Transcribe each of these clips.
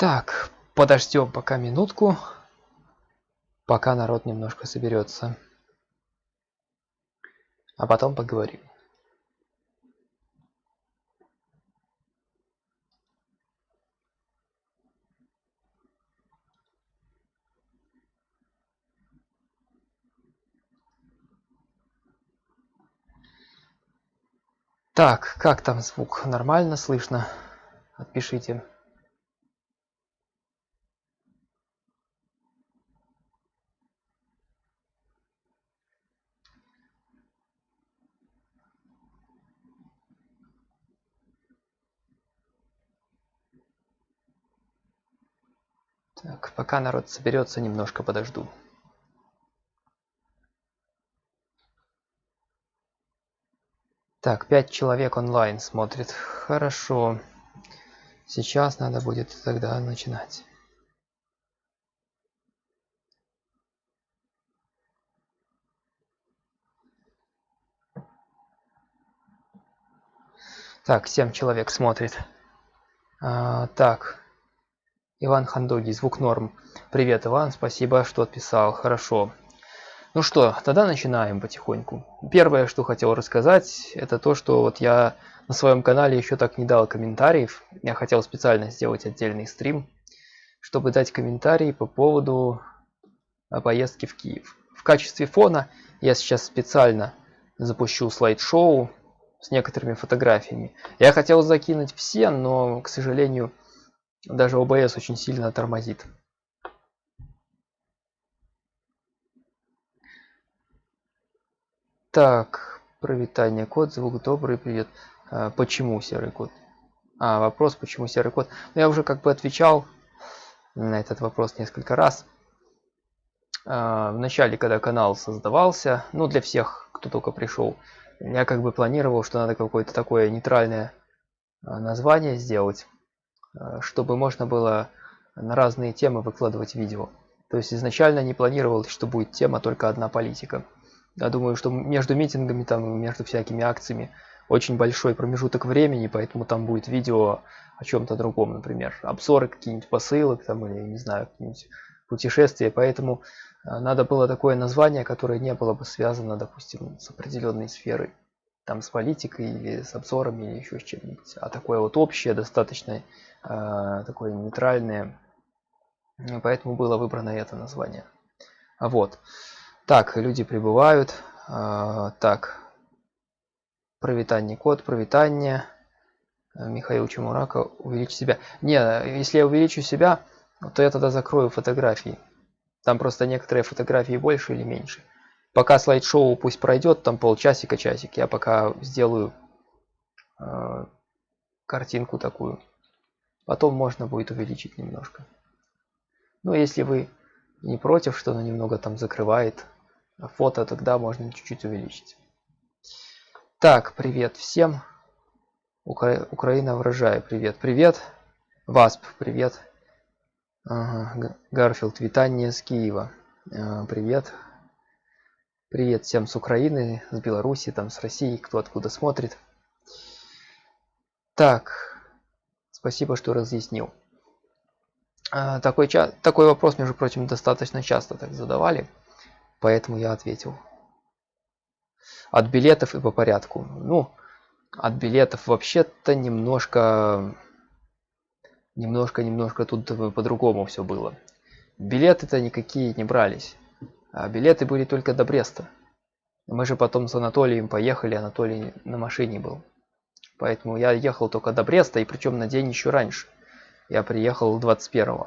Так, подождем пока минутку, пока народ немножко соберется. А потом поговорим. Так, как там звук? Нормально слышно? Отпишите. Так, пока народ соберется, немножко подожду. Так, пять человек онлайн смотрит. Хорошо. Сейчас надо будет тогда начинать. Так, 7 человек смотрит. А, так, Иван Хандоги, звук норм. Привет, Иван, спасибо, что отписал. Хорошо. Ну что, тогда начинаем потихоньку. Первое, что хотел рассказать, это то, что вот я на своем канале еще так не дал комментариев. Я хотел специально сделать отдельный стрим, чтобы дать комментарии по поводу поездки в Киев. В качестве фона я сейчас специально запущу слайд-шоу с некоторыми фотографиями. Я хотел закинуть все, но, к сожалению, даже OBS очень сильно тормозит. Так, провитание код, звук добрый, привет. А, почему серый код? А, вопрос, почему серый код? Ну, я уже как бы отвечал на этот вопрос несколько раз. А, в начале, когда канал создавался, ну, для всех, кто только пришел, я как бы планировал, что надо какое-то такое нейтральное а, название сделать, чтобы можно было на разные темы выкладывать видео. То есть изначально не планировал, что будет тема только одна политика. Я думаю, что между митингами, там, между всякими акциями очень большой промежуток времени, поэтому там будет видео о чем-то другом, например, обзоры какие-нибудь посылок, там, или, не знаю, какие-нибудь путешествия, поэтому э, надо было такое название, которое не было бы связано, допустим, с определенной сферой, там, с политикой или с обзорами или еще с чем-нибудь, а такое вот общее, достаточно э, такое нейтральное, поэтому было выбрано это название. Вот. Так, люди прибывают. А, так. Провитание код, провитание. А, Михаил Чемурака, увеличить себя. Не, если я увеличу себя, то я тогда закрою фотографии. Там просто некоторые фотографии больше или меньше. Пока слайд-шоу пусть пройдет, там полчасика, часик, я пока сделаю э, картинку такую. Потом можно будет увеличить немножко. Ну, если вы не против, что она немного там закрывает фото тогда можно чуть-чуть увеличить. Так, привет всем. Укра... Украина вражай, привет, привет. Васп, привет. Ага. Гарфилд, витание с Киева. А, привет. Привет всем с Украины, с Беларуси, там с России, кто откуда смотрит. Так, спасибо, что разъяснил. А, такой, такой вопрос, между прочим, достаточно часто так задавали. Поэтому я ответил. От билетов и по порядку. Ну, от билетов вообще-то немножко... Немножко-немножко тут по-другому все было. Билеты-то никакие не брались. А билеты были только до Бреста. Мы же потом с Анатолием поехали, Анатолий на машине был. Поэтому я ехал только до Бреста, и причем на день еще раньше. Я приехал 21 -го.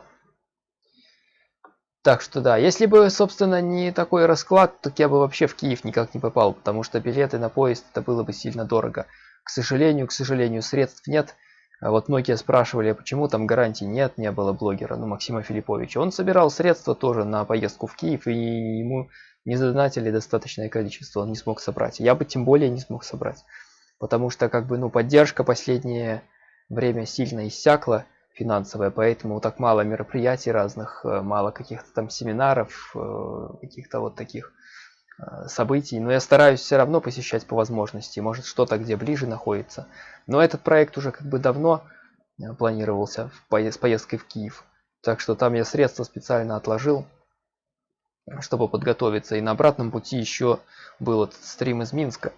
Так что да, если бы, собственно, не такой расклад, то я бы вообще в Киев никак не попал, потому что билеты на поезд это было бы сильно дорого. К сожалению, к сожалению, средств нет. А вот многие спрашивали, а почему там гарантий нет, не было блогера, ну, Максима Филипповича. Он собирал средства тоже на поездку в Киев, и ему не задонатили достаточное количество, он не смог собрать. Я бы тем более не смог собрать, потому что, как бы, ну, поддержка последнее время сильно иссякла, финансовая, поэтому так мало мероприятий разных, э, мало каких-то там семинаров, э, каких-то вот таких событий. Но я стараюсь все равно посещать по возможности, может что-то где ближе находится. Но этот проект уже как бы давно э, планировался в поезд, с поездкой в Киев. Так что там я средства специально отложил, чтобы подготовиться. И на обратном пути еще был этот стрим из Минска.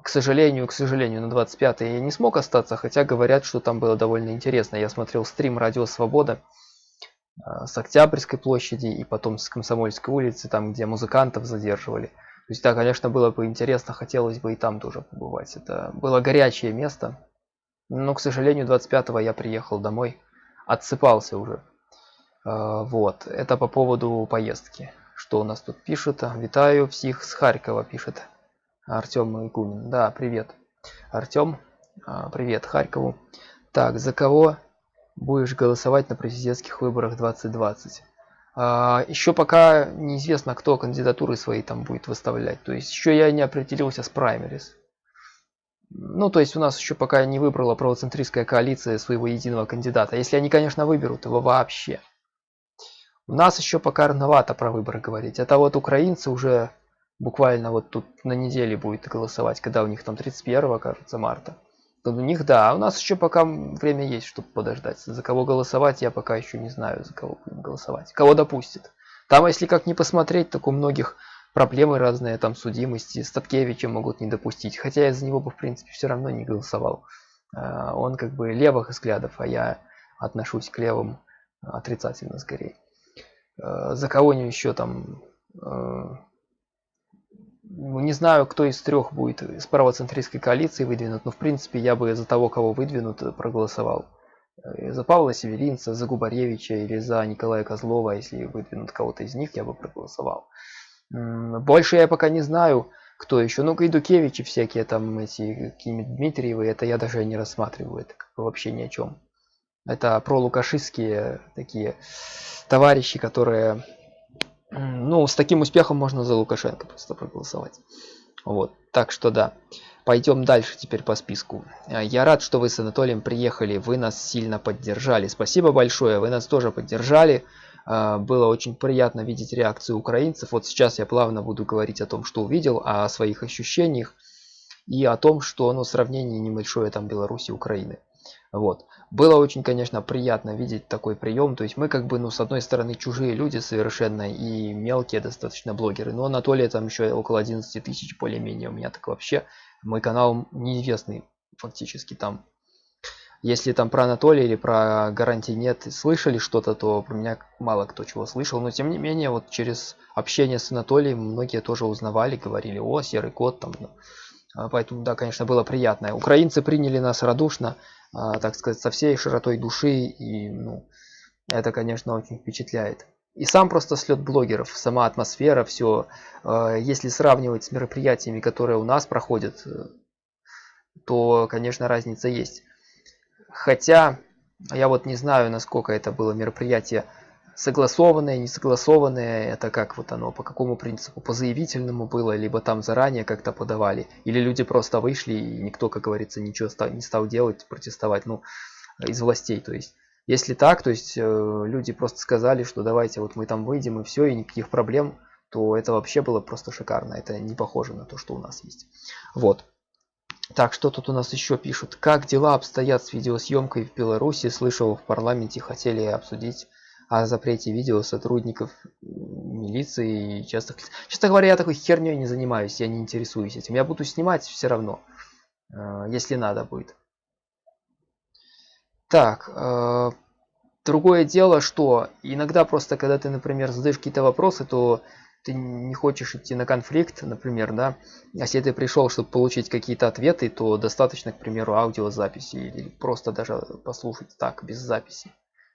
К сожалению, к сожалению, на 25 я не смог остаться, хотя говорят, что там было довольно интересно. Я смотрел стрим «Радио Свобода» э, с Октябрьской площади и потом с Комсомольской улицы, там, где музыкантов задерживали. То есть, да, конечно, было бы интересно, хотелось бы и там тоже побывать. Это было горячее место. Но, к сожалению, 25 я приехал домой отсыпался уже. А, вот, это по поводу поездки. Что у нас тут пишут? Витаю всех с Харькова, пишет Артем Игумин. Да, привет. Артем, а, привет Харькову. Так, за кого будешь голосовать на президентских выборах 2020? А, еще пока неизвестно, кто кандидатуры свои там будет выставлять. То есть еще я не определился с праймерис. Ну, то есть у нас еще пока не выбрала правоцентристская коалиция своего единого кандидата. Если они, конечно, выберут его вообще. У нас еще пока рановато про выборы говорить. Это вот украинцы уже буквально вот тут на неделе будет голосовать, когда у них там 31, кажется, марта. У них, да, а у нас еще пока время есть, чтобы подождать. За кого голосовать, я пока еще не знаю, за кого будем голосовать. Кого допустит. Там, если как не посмотреть, так у многих проблемы разные, там судимости. Статкевича могут не допустить. Хотя я за него бы, в принципе, все равно не голосовал. А, он как бы левых взглядов, а я отношусь к левым отрицательно скорее. А, за кого-нибудь еще там... Не знаю, кто из трех будет из правоцентристской коалиции выдвинут, но в принципе я бы за того, кого выдвинут, проголосовал. Э, за Павла Северинца, за Губаревича или за Николая Козлова, если выдвинут кого-то из них, я бы проголосовал. Больше я пока не знаю, кто еще. Ну, Гайдукевичи всякие там, эти какие-нибудь Дмитриевы, это я даже не рассматриваю, это вообще ни о чем. Это про лукашистские такие товарищи, которые, ну, с таким успехом можно за Лукашенко просто проголосовать. Вот, так что да. Пойдем дальше теперь по списку. Я рад, что вы с Анатолием приехали, вы нас сильно поддержали. Спасибо большое, вы нас тоже поддержали. А, было очень приятно видеть реакцию украинцев. Вот сейчас я плавно буду говорить о том, что увидел, о своих ощущениях и о том, что ну, сравнение небольшое там Беларуси и Украины. Вот. Было очень, конечно, приятно видеть такой прием. То есть мы как бы, ну, с одной стороны, чужие люди совершенно и мелкие достаточно блогеры. Но Анатолия там еще около 11 тысяч более-менее. У меня так вообще мой канал неизвестный фактически там если там про Анатолия или про гарантии нет слышали что-то, то про меня мало кто чего слышал. Но тем не менее, вот через общение с Анатолием многие тоже узнавали, говорили, о, серый кот там. Ну. А поэтому, да, конечно, было приятно. Украинцы приняли нас радушно, так сказать, со всей широтой души. И, ну, это, конечно, очень впечатляет. И сам просто слет блогеров, сама атмосфера, все. А, если сравнивать с мероприятиями, которые у нас проходят, э, то, конечно, разница есть. Хотя я вот не знаю, насколько это было мероприятие согласованное, не согласованное, это как вот оно, по какому принципу, по заявительному было, либо там заранее как-то подавали, или люди просто вышли и никто, как говорится, ничего не стал делать, протестовать, ну, из властей, то есть. Если так, то есть э, люди просто сказали, что давайте вот мы там выйдем и все, и никаких проблем, то это вообще было просто шикарно. Это не похоже на то, что у нас есть. Вот. Так, что тут у нас еще пишут? Как дела обстоят с видеосъемкой в Беларуси? Слышал, в парламенте хотели обсудить о запрете видео сотрудников милиции и лиц. Честно говоря, я такой херней не занимаюсь, я не интересуюсь этим. Я буду снимать все равно, э, если надо будет. Так, э, другое дело, что иногда просто, когда ты, например, задаешь какие-то вопросы, то ты не хочешь идти на конфликт, например, да, если ты пришел, чтобы получить какие-то ответы, то достаточно, к примеру, аудиозаписи или просто даже послушать так, без записи.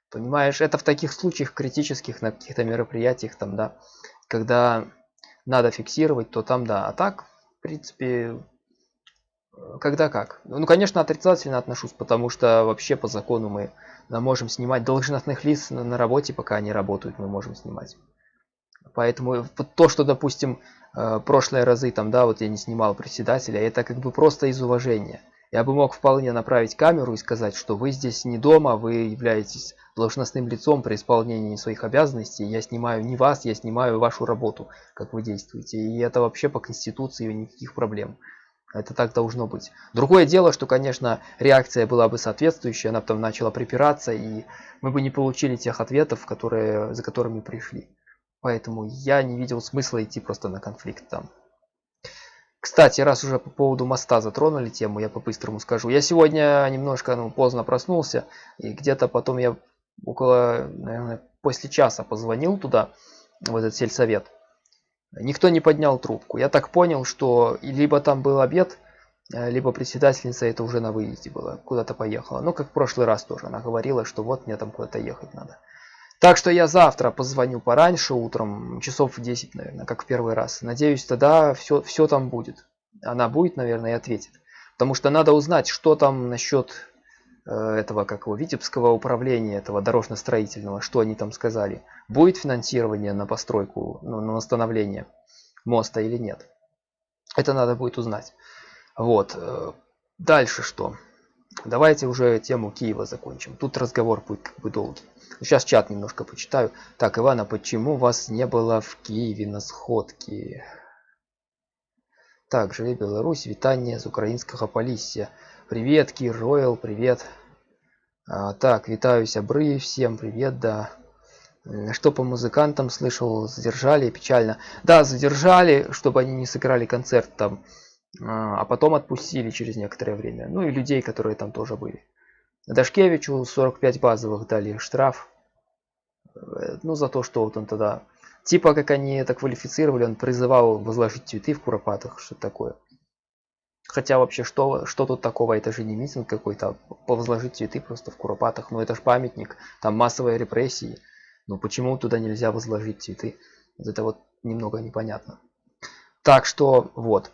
Понимаешь, это в таких случаях критических, на каких-то мероприятиях, там, да, когда надо фиксировать, то там, да, а так, в принципе, когда как. Ну, конечно, отрицательно отношусь, потому что вообще по закону мы можем снимать должностных лиц на работе, пока они работают, мы можем снимать. Поэтому то, что, допустим, э, прошлые разы там, да, вот я не снимал председателя, это как бы просто из уважения. Я бы мог вполне направить камеру и сказать, что вы здесь не дома, вы являетесь должностным лицом при исполнении своих обязанностей. Я снимаю не вас, я снимаю вашу работу, как вы действуете. И это вообще по конституции никаких проблем. Это так должно быть. Другое дело, что, конечно, реакция была бы соответствующая, она потом начала припираться, и мы бы не получили тех ответов, которые, за которыми пришли. Поэтому я не видел смысла идти просто на конфликт там. Кстати, раз уже по поводу моста затронули тему, я по-быстрому скажу. Я сегодня немножко ну, поздно проснулся, и где-то потом я около, наверное, после часа позвонил туда, в этот сельсовет. Никто не поднял трубку. Я так понял, что либо там был обед, э, либо председательница это уже на выезде была, куда-то поехала. Ну, как в прошлый раз тоже. Она говорила, что вот мне там куда-то ехать надо. Так что я завтра позвоню пораньше, утром, часов в 10, наверное, как в первый раз. Надеюсь, тогда все, все там будет. Она будет, наверное, и ответит. Потому что надо узнать, что там насчет э, этого, как его, Витебского управления, этого дорожно-строительного, что они там сказали. Будет финансирование на постройку, ну, на восстановление моста или нет. Это надо будет узнать. Вот. Э, дальше что? Давайте уже тему Киева закончим. Тут разговор будет как бы долгий. Сейчас чат немножко почитаю. Так, Ивана, почему вас не было в Киеве на сходке? Так, живе Беларусь, вітання з українського Полісся. Привет, Кир Ройл, привет. А, так, витаю сябры, всем привет, да. Что по музыкантам слышал, задержали, печально. Да, задержали, чтобы они не сыграли концерт там, а, а потом отпустили через некоторое время. Ну и людей, которые там тоже были. Дашкевичу 45 базовых дали штраф. Э, ну, за то, что вот он тогда... Типа, как они это квалифицировали, он призывал возложить цветы в Куропатах, что такое. Хотя вообще, что, что тут такого? Это же не митинг какой-то, а возложить цветы просто в Куропатах. Ну, это же памятник, там массовые репрессии. Но почему туда нельзя возложить цветы? Вот это вот немного непонятно. Так что, вот.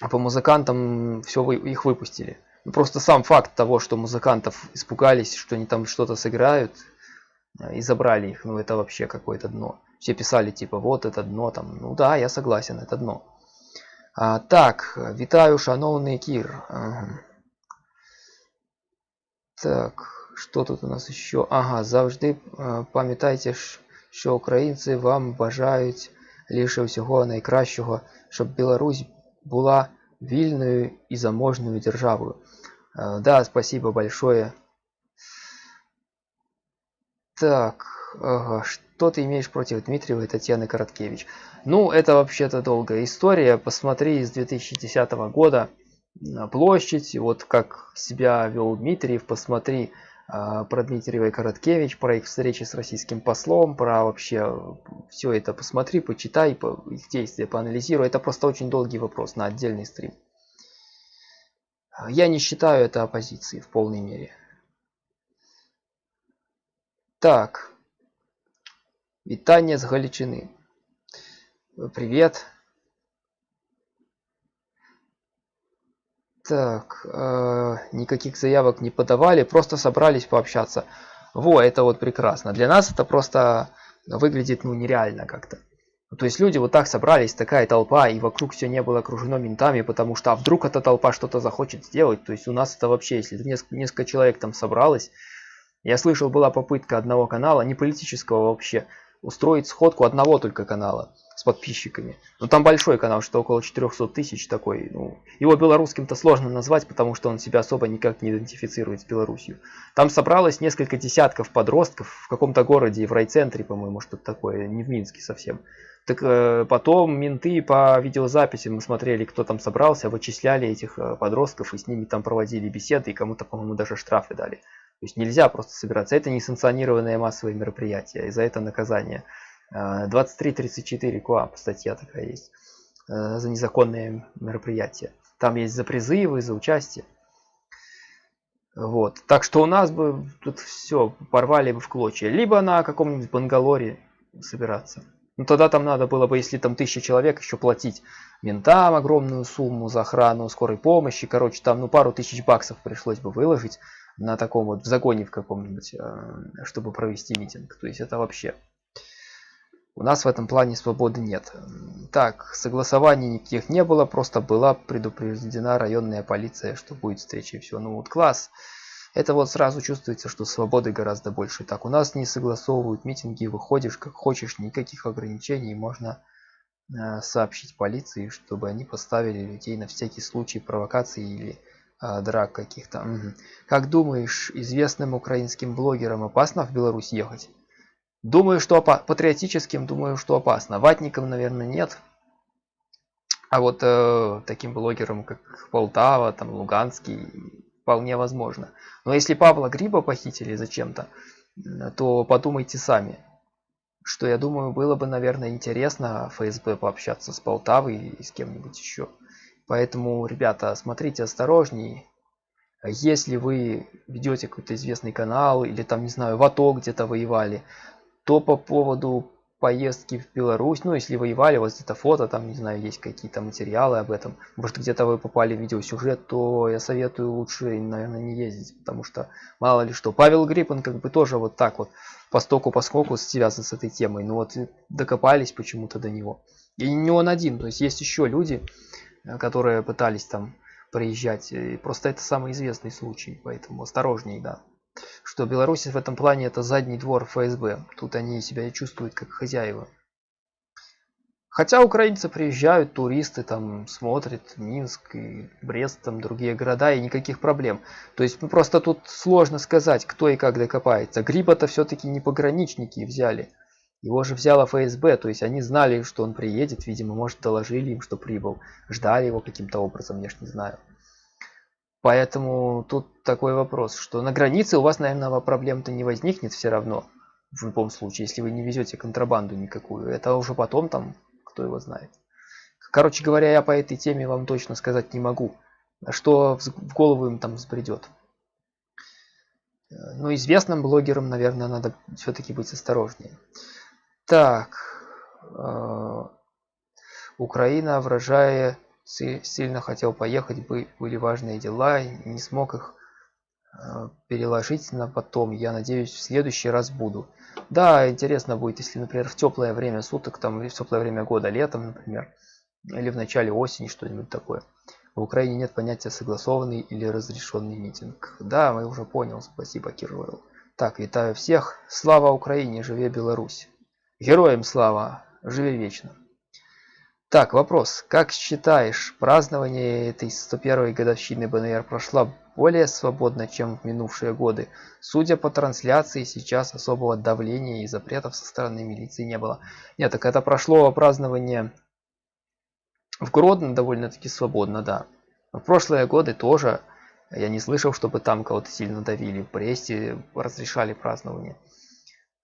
А по музыкантам все, вы, их выпустили. Ну, просто сам факт того, что музыкантов испугались, что они там что-то сыграют, э, и забрали их, ну это вообще какое-то дно. Все писали типа, вот это дно там. Ну да, я согласен, это дно. А, так, витаю, шановный Кир. Ага. Так, что тут у нас еще? Ага, завжди э, пам'ятайте, що українці вам бажають лише всього найкращого, щоб Білорусь була вільною і заможною державою. Э, да, спасибо большое. Так, ага, что ты имеешь против Дмитриева и Татьяны Короткевич? Ну, это вообще-то долгая история. Посмотри из 2010 года площадь, вот как себя вел Дмитриев, посмотри а, про Дмитриева и Короткевич, про их встречи с российским послом, про вообще все это посмотри, почитай, по, их действия поанализируй. Это просто очень долгий вопрос на отдельный стрим. Я не считаю это оппозицией в полной мере. Так. Витание с Галичины. Привет. Так, э, никаких заявок не подавали, просто собрались пообщаться. Во, это вот прекрасно. Для нас это просто выглядит ну нереально как-то. То есть люди вот так собрались, такая толпа, и вокруг все не было окружено ментами, потому что а вдруг эта толпа что-то захочет сделать. То есть у нас это вообще, если несколько, несколько человек там собралось, я слышал, была попытка одного канала, не политического вообще, устроить сходку одного только канала с подписчиками. Ну там большой канал, что около 400 тысяч такой. Ну, его белорусским-то сложно назвать, потому что он себя особо никак не идентифицирует с Беларусью. Там собралось несколько десятков подростков в каком-то городе, в райцентре, по-моему, что-то такое, не в Минске совсем. Так э, потом менты по видеозаписи мы смотрели, кто там собрался, вычисляли этих э, подростков и с ними там проводили беседы и кому-то, по-моему, даже штрафы дали. То есть нельзя просто собираться. Это несанкционированное массовое мероприятие, и за это наказание. 23-34 КОАП статья такая есть э, за незаконные мероприятия. Там есть за призывы, за участие. Вот. Так что у нас бы тут все порвали бы в клочья. Либо на каком-нибудь Бангалоре собираться. Ну тогда там надо было бы, если там тысяча человек, еще платить ментам огромную сумму за охрану скорой помощи. Короче, там ну пару тысяч баксов пришлось бы выложить на таком вот в загоне в каком-нибудь, э, чтобы провести митинг. То есть это вообще у нас в этом плане свободы нет. Так, согласований никаких не было, просто была предупреждена районная полиция, что будет встреча и все. Ну вот класс. Это вот сразу чувствуется, что свободы гораздо больше. Так, у нас не согласовывают митинги, выходишь как хочешь, никаких ограничений, можно э, сообщить полиции, чтобы они поставили людей на всякий случай провокации или драк каких-то. Как думаешь, известным украинским блогерам опасно в Беларусь ехать? Думаю, что опа патриотическим, думаю, что опасно. Ватникам, наверное, нет. А вот э, таким блогерам, как Полтава, там Луганский, вполне возможно. Но если Павла Гриба похитили зачем-то, то подумайте сами, что я думаю, было бы, наверное, интересно ФСБ пообщаться с Полтавой и с кем-нибудь еще. Поэтому, ребята, смотрите осторожнее. Если вы ведете какой-то известный канал или там, не знаю, в АТО где-то воевали, то по поводу поездки в Беларусь, ну если воевали, вот где-то фото, там, не знаю, есть какие-то материалы об этом, может где-то вы попали в видеосюжет, то я советую лучше, наверное, не ездить, потому что мало ли что. Павел Гриб, он как бы тоже вот так вот по стоку по скоку связан с этой темой, но вот докопались почему-то до него. И не он один, то есть есть еще люди, которые пытались там приезжать, и просто это самый известный случай, поэтому осторожней, да что Беларусь в этом плане это задний двор ФСБ. Тут они себя и чувствуют как хозяева. Хотя украинцы приезжают, туристы там смотрят Минск и Брест, там другие города, и никаких проблем. То есть ну, просто тут сложно сказать, кто и как докопается. Гриба-то все-таки не пограничники взяли. Его же взяла ФСБ, то есть они знали, что он приедет, видимо, может доложили им, что прибыл. Ждали его каким-то образом, я ж не знаю. Поэтому тут такой вопрос, что на границе у вас, наверное, проблем-то не возникнет все равно. В любом случае, если вы не везете контрабанду никакую. Это уже потом там, кто его знает. Короче говоря, я по этой теме вам точно сказать не могу. Что в голову им там взбредет. Ну, известным блогерам, наверное, надо все-таки быть осторожнее. Так. Э, Украина, вражая сильно хотел поехать, были важные дела, не смог их э, переложить на потом. Я надеюсь, в следующий раз буду. Да, интересно будет, если, например, в теплое время суток, там, или в теплое время года, летом, например, или в начале осени, что-нибудь такое. В Украине нет понятия согласованный или разрешенный митинг. Да, мы уже понял, спасибо, Кирилл. Так, витаю всех. Слава Украине, живе Беларусь. Героям слава, живи вечно. Так, вопрос. Как считаешь, празднование этой 101-й годовщины БНР прошло более свободно, чем в минувшие годы? Судя по трансляции, сейчас особого давления и запретов со стороны милиции не было. Нет, так это прошло празднование в Гродно довольно-таки свободно, да. В прошлые годы тоже я не слышал, чтобы там кого-то сильно давили. В Бресте разрешали празднование.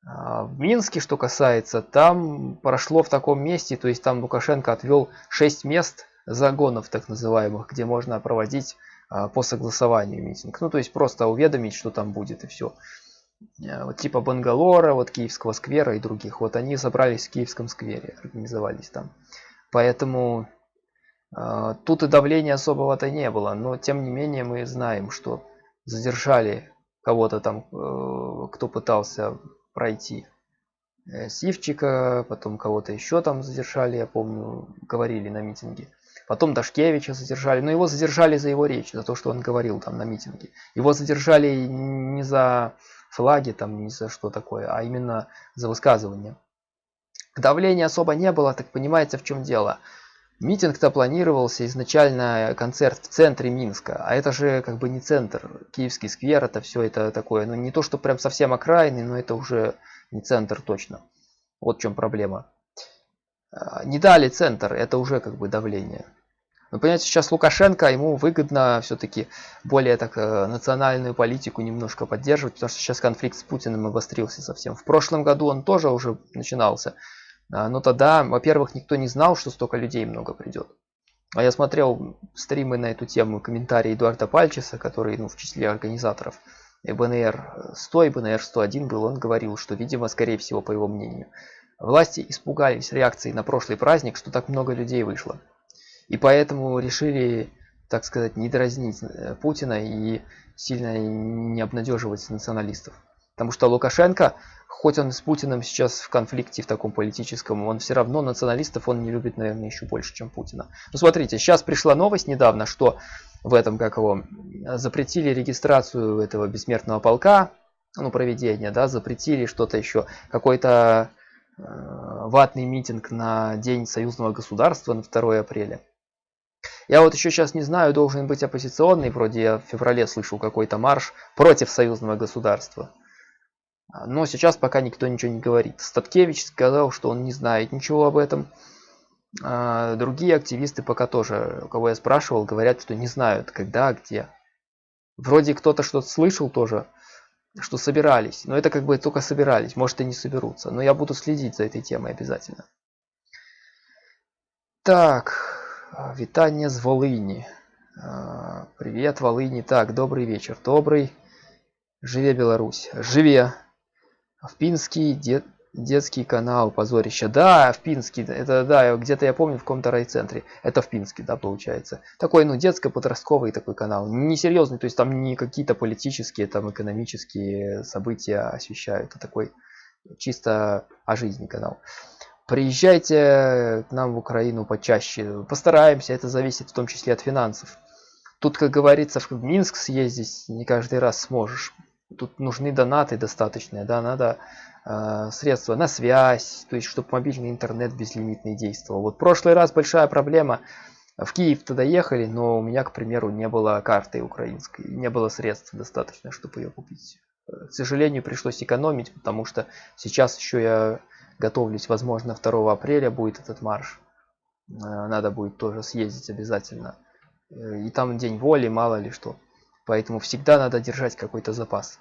А, в Минске, что касается, там прошло в таком месте, то есть там Лукашенко отвел 6 мест загонов так называемых, где можно проводить а, по согласованию митинг. Ну, то есть просто уведомить, что там будет и все. А, вот типа Бангалора, вот Киевского сквера и других. Вот они собрались в Киевском сквере, организовались там. Поэтому э, тут и давления особого-то не было. Но тем не менее мы знаем, что задержали кого-то там, э, кто пытался пройти. Э, Сивчика, потом кого-то еще там задержали, я помню, говорили на митинге. Потом Дашкевича задержали, но его задержали за его речь, за то, что он говорил там на митинге. Его задержали не за флаги, там, не за что такое, а именно за высказывание. Давления особо не было, так понимаете, в чем дело. Митинг-то планировался изначально концерт в центре Минска, а это же как бы не центр. Киевский сквер, это все это такое, ну не то, что прям совсем окраины, но это уже не центр точно. Вот в чем проблема. А, не дали центр, это уже как бы давление. Но понимаете, сейчас Лукашенко, ему выгодно все-таки более так э, национальную политику немножко поддерживать, потому что сейчас конфликт с Путиным обострился совсем. В прошлом году он тоже уже начинался. А, но тогда, во-первых, никто не знал, что столько людей много придет. А я смотрел стримы на эту тему, комментарии Эдуарда Пальчеса, который ну, в числе организаторов БНР 100 и БНР 101 был, он говорил, что, видимо, скорее всего, по его мнению, власти испугались реакции на прошлый праздник, что так много людей вышло. И поэтому решили, так сказать, не дразнить э, Путина и сильно не обнадеживать националистов. Потому что Лукашенко хоть он с Путиным сейчас в конфликте в таком политическом, он все равно националистов он не любит, наверное, еще больше, чем Путина. Ну, смотрите, сейчас пришла новость недавно, что в этом, как его, запретили регистрацию этого бессмертного полка, ну, проведения, да, запретили что-то еще, какой-то ватный митинг на День союзного государства на 2 апреля. Я вот еще сейчас не знаю, должен быть оппозиционный, вроде я в феврале слышал какой-то марш против союзного государства. Но сейчас пока никто ничего не говорит. Статкевич сказал, что он не знает ничего об этом. А другие активисты пока тоже, кого я спрашивал, говорят, что не знают, когда, где. Вроде кто-то что-то слышал тоже, что собирались. Но это как бы только собирались, может и не соберутся. Но я буду следить за этой темой обязательно. Так, витание с Волыни. А, привет, Волыни. Так, добрый вечер. Добрый. Живе Беларусь. Живе. В Пинский дед, детский канал позорище. Да, в Пинский. Это да, где-то я помню в каком-то райцентре. Это в Пинске, да, получается. Такой, ну, детско-подростковый такой канал. Несерьезный, то есть там не какие-то политические, там экономические события освещают. Это такой чисто о жизни канал. Приезжайте к нам в Украину почаще. Постараемся, это зависит в том числе от финансов. Тут, как говорится, в Минск съездить не каждый раз сможешь. Тут нужны донаты достаточные, да, надо э, средства на связь, то есть, чтобы мобильный интернет безлимитный действовал. Вот прошлый раз большая проблема. В Киев тогда ехали, но у меня, к примеру, не было карты украинской, не было средств достаточно, чтобы ее купить. К сожалению, пришлось экономить, потому что сейчас еще я готовлюсь, возможно, 2 апреля будет этот марш. Э, надо будет тоже съездить обязательно. Э, и там день воли, мало ли что. Поэтому всегда надо держать какой-то запас.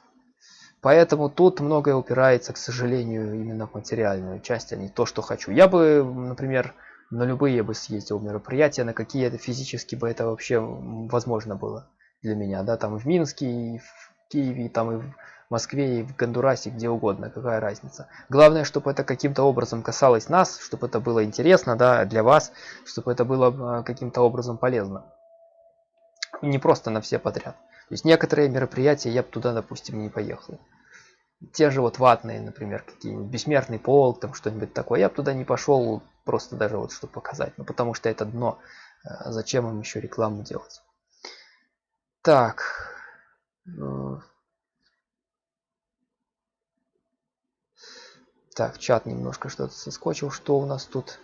Поэтому тут многое упирается, к сожалению, именно в материальную часть, а не то, что хочу. Я бы, например, на любые бы съездил мероприятия, на какие это физически бы это вообще возможно было для меня. Да, там в Минске, и в Киеве, там и в Москве и в Гондурасе, где угодно, какая разница. Главное, чтобы это каким-то образом касалось нас, чтобы это было интересно да, для вас, чтобы это было а, каким-то образом полезно. Не просто на все подряд. То есть некоторые мероприятия я бы туда, допустим, не поехал. Те же вот ватные, например, какие-нибудь бессмертный полк, там что-нибудь такое, я бы туда не пошел, просто даже вот чтобы показать. Ну потому что это дно. А зачем им еще рекламу делать? Так. Э, Так, чат немножко что-то соскочил. Что у нас тут?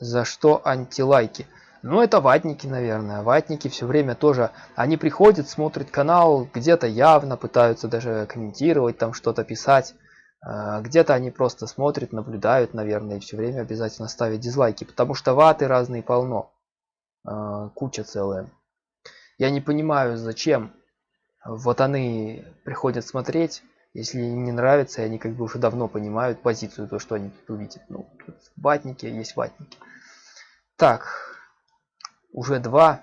За что антилайки? Ну, это ватники, наверное. Ватники все время тоже... Они приходят, смотрят канал, где-то явно пытаются даже комментировать, там что-то писать. А, где-то они просто смотрят, наблюдают, наверное, и все время обязательно ставят дизлайки. Потому что ваты разные полно. А, куча целая. Я не понимаю, зачем вот они приходят смотреть если им не нравится, они как бы уже давно понимают позицию, то, что они тут увидят. Ну, тут ватники, есть ватники. Так, уже два.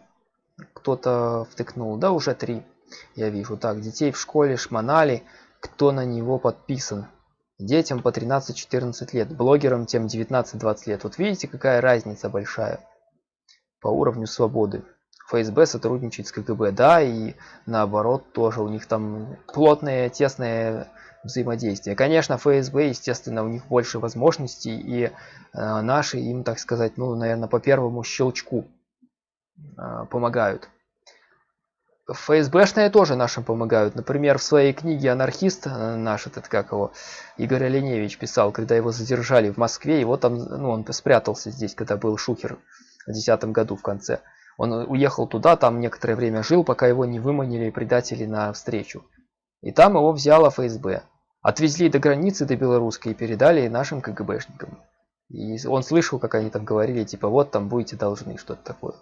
Кто-то втыкнул. Да, уже три. Я вижу. Так, детей в школе шмонали. Кто на него подписан? Детям по 13-14 лет. Блогерам тем 19-20 лет. Вот видите, какая разница большая по уровню свободы. ФСБ сотрудничает с КГБ, да, и наоборот тоже у них там плотное, тесное взаимодействие. Конечно, ФСБ, естественно, у них больше возможностей, и э, наши им, так сказать, ну, наверное, по первому щелчку помогают. ФСБшные тоже нашим помогают. Например, в своей книге «Анархист» э, наш этот, как его, Игорь Оленевич писал, когда его задержали в Москве, его там, ну, он спрятался здесь, когда был Шухер в 2010 году в конце. Он уехал туда, там некоторое время жил, пока его не выманили предатели на встречу. И там его взяла ФСБ. Отвезли до границы, до белорусской, и передали нашим КГБшникам. И он слышал, как они там говорили, типа, вот там будете должны, что-то такое.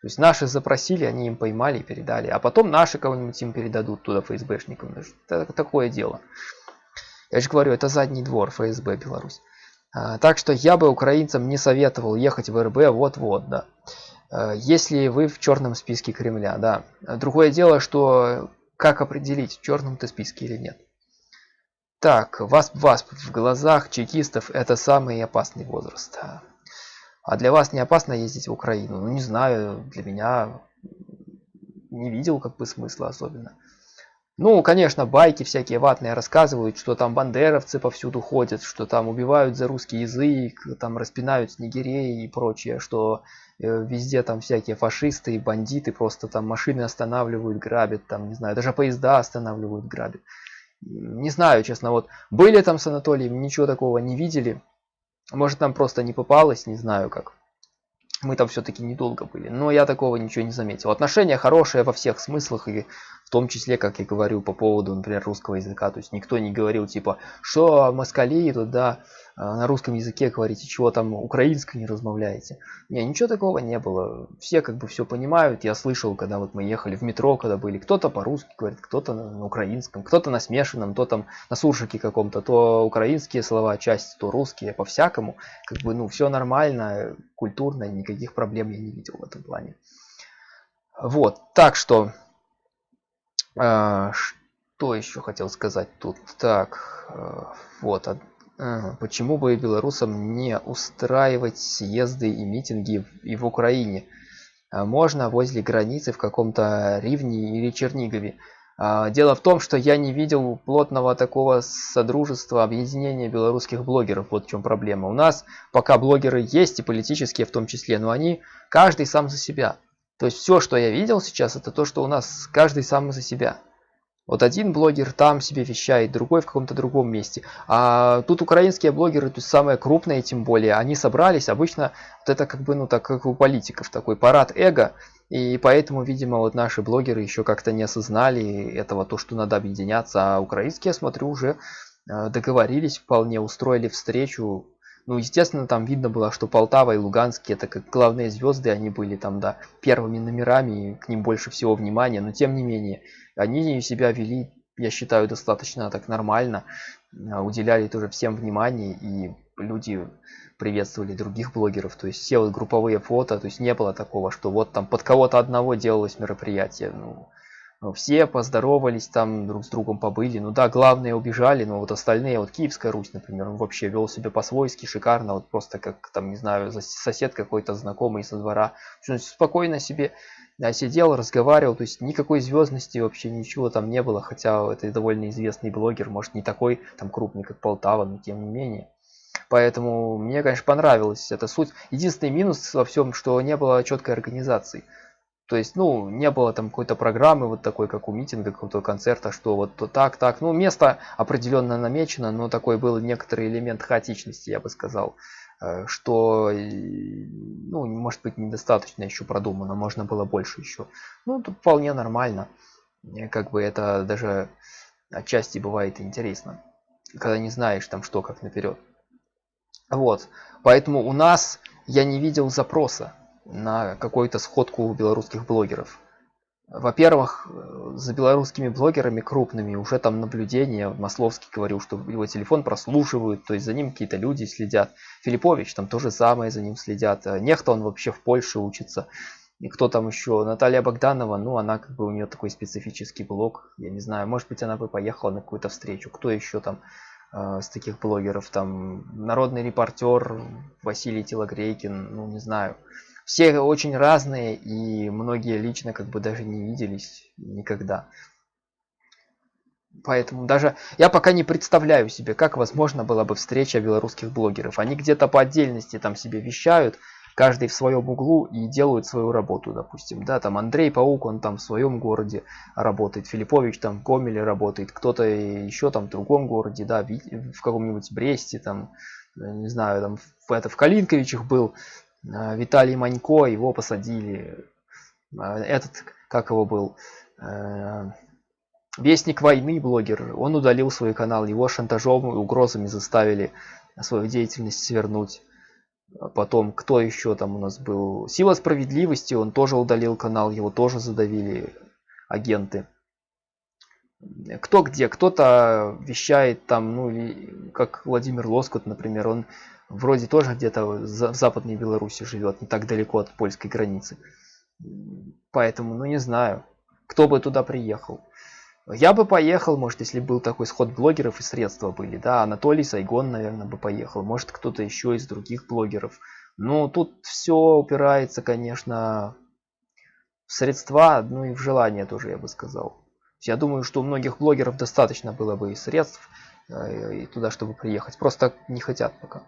То есть наши запросили, они им поймали и передали. А потом наши кого-нибудь им передадут туда ФСБшникам. Это такое дело. Я же говорю, это задний двор ФСБ Беларусь. А, так что я бы украинцам не советовал ехать в РБ вот-вот, да. Э, если вы в черном списке Кремля, да. Другое дело, что как определить, в черном ты списке или нет. Так, ВАСП, ВАСП в глазах чекистов это самый опасный возраст. А для вас не опасно ездить в Украину? Ну, не знаю, для меня не видел как бы смысла особенно. Ну, конечно, байки всякие ватные рассказывают, что там бандеровцы повсюду ходят, что там убивают за русский язык, там распинают снегирей и прочее, что э, везде там всякие фашисты и бандиты просто там машины останавливают, грабят, там, не знаю, даже поезда останавливают, грабят. Не знаю, честно, вот были там с Анатолием, ничего такого не видели. Может, нам просто не попалось, не знаю как. Мы там все-таки недолго были, но я такого ничего не заметил. Отношения хорошие во всех смыслах, и в том числе, как я говорю, по поводу, например, русского языка. То есть никто не говорил, типа, что москали туда а, на русском языке говорите, чего там украинское не размовляете. Не, ничего такого не было. Все как бы все понимают. Я слышал, когда вот мы ехали в метро, когда были, кто-то по-русски говорит, кто-то на украинском, кто-то на смешанном, то там на суржике каком-то, то украинские слова, часть, то русские, по-всякому. Как бы, ну, все нормально, культурно, никаких проблем я не видел в этом плане. Вот, так что, э, что еще хотел сказать тут? Так, э, вот, Почему бы белорусам не устраивать съезды и митинги и в Украине? А можно возле границы в каком-то Ривне или Чернигове. А, дело в том, что я не видел плотного такого содружества, объединения белорусских блогеров. Вот в чем проблема. У нас пока блогеры есть, и политические в том числе, но они каждый сам за себя. То есть все, что я видел сейчас, это то, что у нас каждый сам за себя. Вот один блогер там себе вещает, другой в каком-то другом месте. А тут украинские блогеры, то есть самые крупные тем более, они собрались, обычно вот это как бы, ну так как у политиков, такой парад эго. И поэтому, видимо, вот наши блогеры еще как-то не осознали этого, то, что надо объединяться. А украинские, я смотрю, уже э, договорились, вполне устроили встречу. Ну, естественно, там видно было, что Полтава и Луганский это как главные звезды, они были там, да, первыми номерами, и к ним больше всего внимания, но тем не менее, они себя вели, я считаю, достаточно так нормально, а, уделяли тоже всем внимание, и люди приветствовали других блогеров, то есть все вот групповые фото, то есть не было такого, что вот там под кого-то одного делалось мероприятие, ну, все поздоровались там друг с другом побыли ну да главные убежали но вот остальные вот киевская русь например он вообще вел себя по-свойски шикарно вот просто как там не знаю сосед какой-то знакомый со двора спокойно себе я сидел, разговаривал, то есть никакой звездности вообще ничего там не было, хотя это довольно известный блогер, может не такой там крупный, как Полтава, но тем не менее. Поэтому мне, конечно, понравилась эта суть. Единственный минус во всем, что не было четкой организации. То есть, ну, не было там какой-то программы вот такой, как у митинга, какого-то концерта, что вот то так, так. Ну, место определенно намечено, но такой был некоторый элемент хаотичности, я бы сказал. Э, что, ну, может быть, недостаточно еще продумано, можно было больше еще. Ну, тут вполне нормально. Как бы это даже отчасти бывает интересно, когда не знаешь там что как наперед. Вот, поэтому у нас я не видел запроса на какую-то сходку белорусских блогеров. Во-первых, э, за белорусскими блогерами крупными уже там наблюдения. Масловский говорил, что его телефон прослушивают, то есть за ним какие-то люди следят. Филиппович там тоже самое за ним следят. Э, Нехто он вообще в Польше учится. И кто там еще? Наталья Богданова, ну она как бы у нее такой специфический блог. Я не знаю, может быть она бы поехала на какую-то встречу. Кто еще там э, с таких блогеров? Там народный репортер Василий Телогрейкин, ну не знаю все очень разные и многие лично как бы даже не виделись никогда. Поэтому даже я пока не представляю себе как возможно была бы встреча белорусских блогеров. Они где-то по отдельности там себе вещают каждый в своем углу и делают свою работу допустим да там андрей паук он там в своем городе работает филиппович там в гомеле работает кто-то еще там в другом городе да в каком-нибудь бресте там не знаю там в, это в калинковичах был Виталий Манько, его посадили. А, этот, как его был, э, Вестник войны блогер, он удалил свой канал, его шантажом и угрозами заставили свою деятельность свернуть. Потом, кто еще там у нас был? Сила справедливости, он тоже удалил канал, его тоже задавили агенты. Кто где? Кто-то вещает там, ну, как Владимир Лоскут, например, он вроде тоже где-то в западной Беларуси живет, не так далеко от польской границы. Поэтому, ну не знаю, кто бы туда приехал. Я бы поехал, может, если был такой сход блогеров и средства были, да, Анатолий Сайгон, наверное, бы поехал, может, кто-то еще из других блогеров. Но тут все упирается, конечно, в средства, ну и в желание тоже, я бы сказал. Я думаю, что у многих блогеров достаточно было бы и средств э, и туда, чтобы приехать. Просто не хотят пока.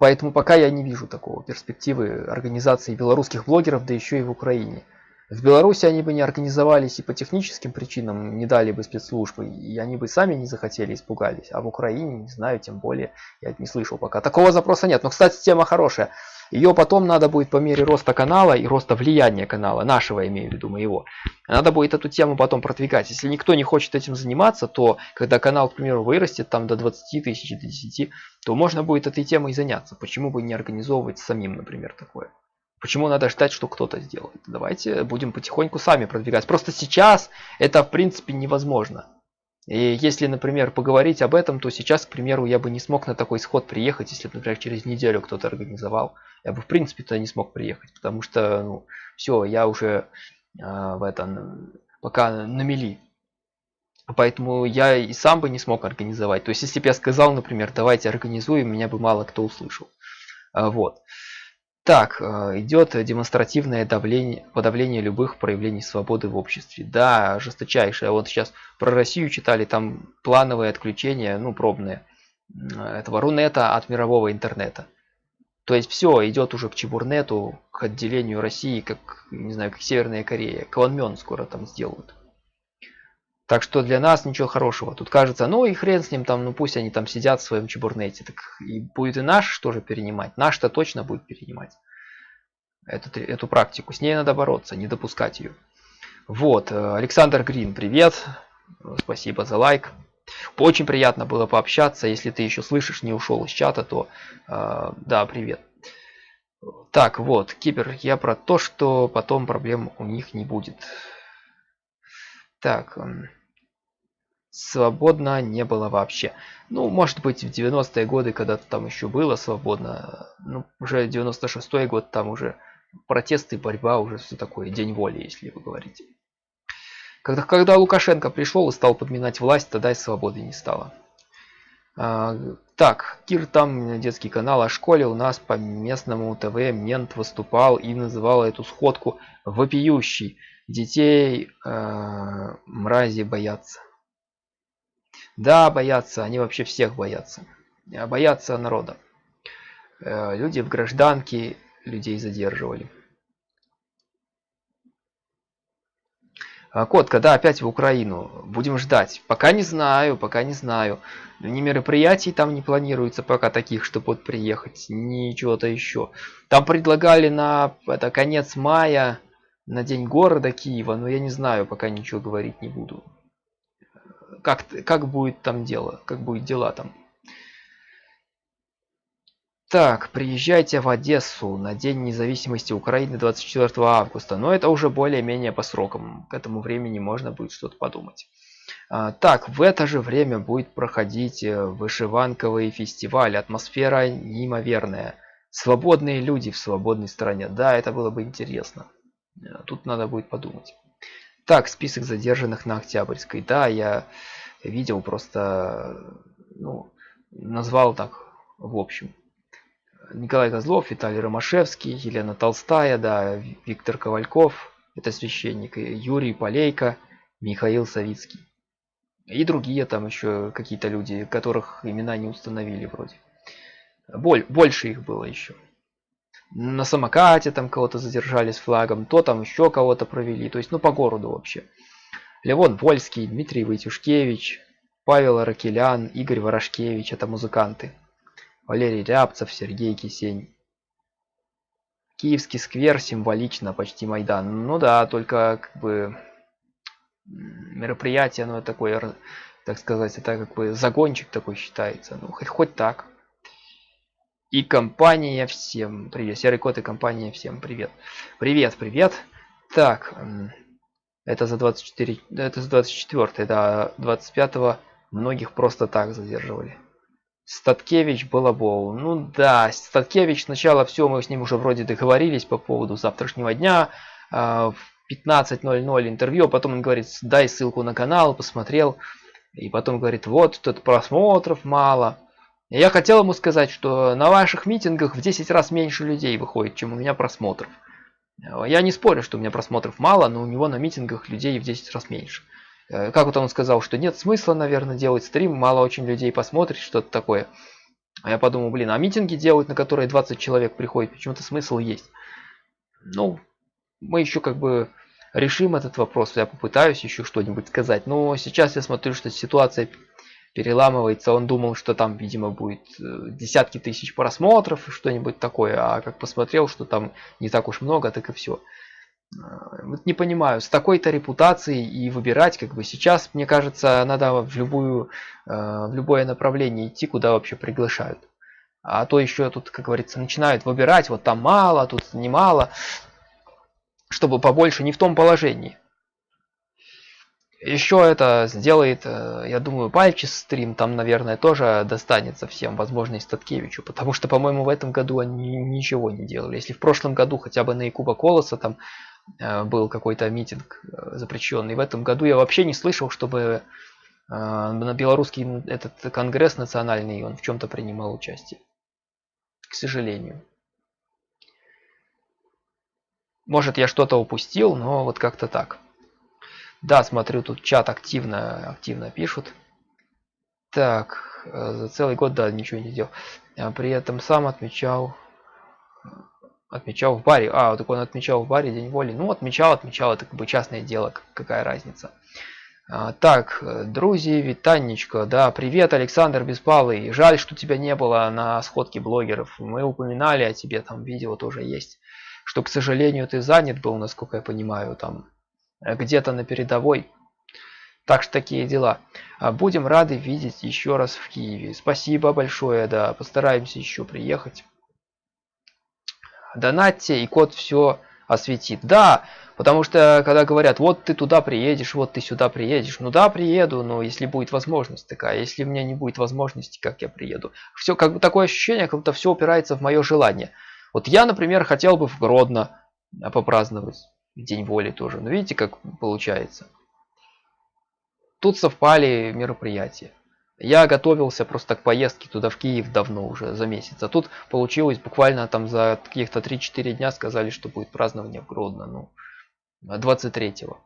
Поэтому пока я не вижу такого перспективы организации белорусских блогеров, да еще и в Украине. В Беларуси они бы не организовались и по техническим причинам не дали бы спецслужбы, и они бы сами не захотели, испугались. А в Украине, не знаю, тем более, я не слышал пока. Такого запроса нет. Но, кстати, тема хорошая. Ее потом надо будет по мере роста канала и роста влияния канала, нашего имею в виду моего, надо будет эту тему потом продвигать. Если никто не хочет этим заниматься, то когда канал, к примеру, вырастет там до 20 тысяч, до 10, то можно будет этой темой заняться. Почему бы не организовывать самим, например, такое? Почему надо ждать, что кто-то сделает? Давайте будем потихоньку сами продвигать. Просто сейчас это в принципе невозможно. И если, например, поговорить об этом, то сейчас, к примеру, я бы не смог на такой сход приехать, если, например, через неделю кто-то организовал. Я бы, в принципе-то, не смог приехать, потому что, ну, все, я уже в этом, пока на мели. Поэтому я и сам бы не смог организовать. То есть, если бы я сказал, например, давайте организуем, меня бы мало кто услышал. А, вот. Так, э, идет демонстративное давление, подавление любых проявлений свободы в обществе. Да, жесточайшее. Вот сейчас про Россию читали, там плановые отключения, ну, пробные, этого Рунета от мирового интернета. То есть все идет уже к Чебурнету, к отделению России, как, не знаю, как Северная Корея. Кванмен скоро там сделают. Так что для нас ничего хорошего. Тут кажется, ну и хрен с ним там, ну пусть они там сидят в своем чебурнете. Так и будет и наш тоже перенимать. Наш-то точно будет перенимать эту, эту практику. С ней надо бороться, не допускать ее. Вот, э, Александр Грин, привет. Спасибо за лайк. Очень приятно было пообщаться. Если ты еще слышишь, не ушел из чата, то э, да, привет. Так, вот, Кипер, я про то, что потом проблем у них не будет. Так, свободно не было вообще. Ну, может быть, в 90-е годы, когда-то там еще было свободно. Ну, уже 96-й год, там уже протесты, борьба, уже все такое, день воли, если вы говорите. Когда, когда Лукашенко пришел и стал подминать власть, тогда и свободы не стало. А, так, Кир, там детский канал о школе, у нас по местному ТВ мент выступал и называл эту сходку вопиющей. Детей э, мрази боятся. Да, боятся, они вообще всех боятся. А боятся народа. Э, люди в гражданке людей задерживали. Кот, когда опять в Украину? Будем ждать. Пока не знаю, пока не знаю. Ни мероприятий там не планируется пока таких, чтобы вот приехать, ни чего-то еще. Там предлагали на это конец мая, на день города Киева, но я не знаю, пока ничего говорить не буду как, как будет там дело, как будет дела там. Так, приезжайте в Одессу на День независимости Украины 24 августа. Но это уже более-менее по срокам. К этому времени можно будет что-то подумать. А, так, в это же время будет проходить э, вышиванковый фестиваль. Атмосфера неимоверная. Свободные люди в свободной стране. Да, это было бы интересно. Э, тут надо будет подумать. Так, список задержанных на Октябрьской. Да, я видел просто, ну, назвал так в общем. Николай Козлов, Виталий Ромашевский, Елена Толстая, да, Виктор Ковальков, это священник, Юрий Полейко, Михаил Савицкий. И другие там еще какие-то люди, которых имена не установили вроде. Боль, больше их было еще на самокате там кого-то задержали с флагом, то там еще кого-то провели, то есть ну по городу вообще. Левон Вольский, Дмитрий Войтюшкевич, Павел Аракелян, Игорь Ворошкевич, это музыканты. Валерий Рябцев, Сергей Кисень. Киевский сквер символично, почти Майдан. Ну да, только как бы мероприятие, оно такое, так сказать, это как бы загончик такой считается. Ну, хоть, хоть так. И компания всем привет. Серый кот и компания всем привет. Привет, привет. Так, это за 24, это за 24, да, 25 многих просто так задерживали. Статкевич Балабол. Ну да, Статкевич сначала все, мы с ним уже вроде договорились по поводу завтрашнего дня. А, в 15.00 интервью, а потом он говорит, дай ссылку на канал, посмотрел. И потом говорит, вот тут просмотров мало. Я хотел ему сказать, что на ваших митингах в 10 раз меньше людей выходит, чем у меня просмотров. Я не спорю, что у меня просмотров мало, но у него на митингах людей в 10 раз меньше. Э, как вот он сказал, что нет смысла, наверное, делать стрим, мало очень людей посмотрит, что-то такое. А я подумал, блин, а митинги делают, на которые 20 человек приходит, почему-то смысл есть. Ну, мы еще как бы решим этот вопрос. Я попытаюсь еще что-нибудь сказать. Но сейчас я смотрю, что ситуация переламывается. Он думал, что там, видимо, будет э, десятки тысяч просмотров и что-нибудь такое. А как посмотрел, что там не так уж много, так и все. Э, вот не понимаю, с такой-то репутацией и выбирать, как бы сейчас, мне кажется, надо в, любую, э, в любое направление идти, куда вообще приглашают. А то еще тут, как говорится, начинают выбирать, вот там мало, тут немало, чтобы побольше не в том положении. Еще это сделает, э, я думаю, Пальчис стрим, там, наверное, тоже достанется всем, возможно, и Статкевичу, потому что, по-моему, в этом году они ничего не делали. Если в прошлом году хотя бы на Якуба Колоса там был какой-то митинг э, запрещенный, в этом году я вообще не слышал, чтобы на белорусский этот конгресс национальный он в чем-то принимал участие. К сожалению. Может, я что-то упустил, но вот как-то так. Да, смотрю, тут чат активно, активно пишут. Так, э, за целый год, да, ничего не сделал. А при этом сам отмечал, отмечал в баре. А, так он отмечал в баре День воли. Ну, отмечал, отмечал, это как бы частное дело, какая разница. А, так, друзья, витанечка, да, привет, Александр Беспалый. Жаль, что тебя не было на сходке блогеров. Мы упоминали о тебе, там видео тоже есть. Что, к сожалению, ты занят был, насколько я понимаю, там Э, где-то на передовой. Так что такие дела. А, будем рады видеть еще раз в Киеве. Спасибо большое, да, постараемся еще приехать. Донатьте, и код все осветит. Да, потому что когда говорят, вот ты туда приедешь, вот ты сюда приедешь. Ну да, приеду, но если будет возможность такая. Если у меня не будет возможности, как я приеду? Все, как бы такое ощущение, как будто все упирается в мое желание. Вот я, например, хотел бы в Гродно а, попраздновать. День воли тоже. Но видите, как получается. Тут совпали мероприятия. Я готовился просто к поездке туда в Киев давно уже, за месяц. А тут получилось буквально там за каких-то 3-4 дня сказали, что будет празднование в Гродно. Ну, 23-го.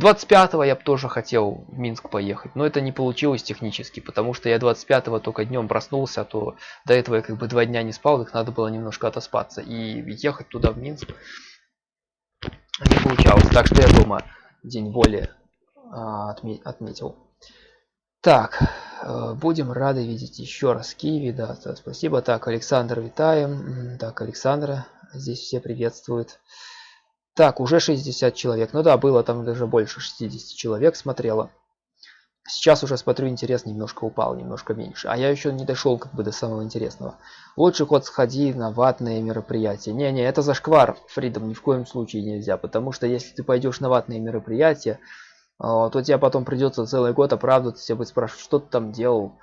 25-го я бы тоже хотел в Минск поехать, но это не получилось технически, потому что я 25-го только днем проснулся, а то до этого я как бы два дня не спал, их надо было немножко отоспаться. И ехать туда в Минск не получалось. Так что я дома день воли а, отме отметил. Так, э, будем рады видеть еще раз Киеве. Да, спасибо. Так, Александр, витаем. Так, Александра здесь все приветствуют. Так, уже 60 человек. Ну да, было там даже больше 60 человек смотрело. Сейчас уже смотрю, интерес немножко упал, немножко меньше. А я еще не дошел как бы до самого интересного. Лучше хоть сходи на ватные мероприятия. Не-не, это зашквар, Фридом, ни в коем случае нельзя. Потому что если ты пойдешь на ватные мероприятия, то тебе потом придется целый год оправдываться, тебя будет спрашивать, что ты там делал.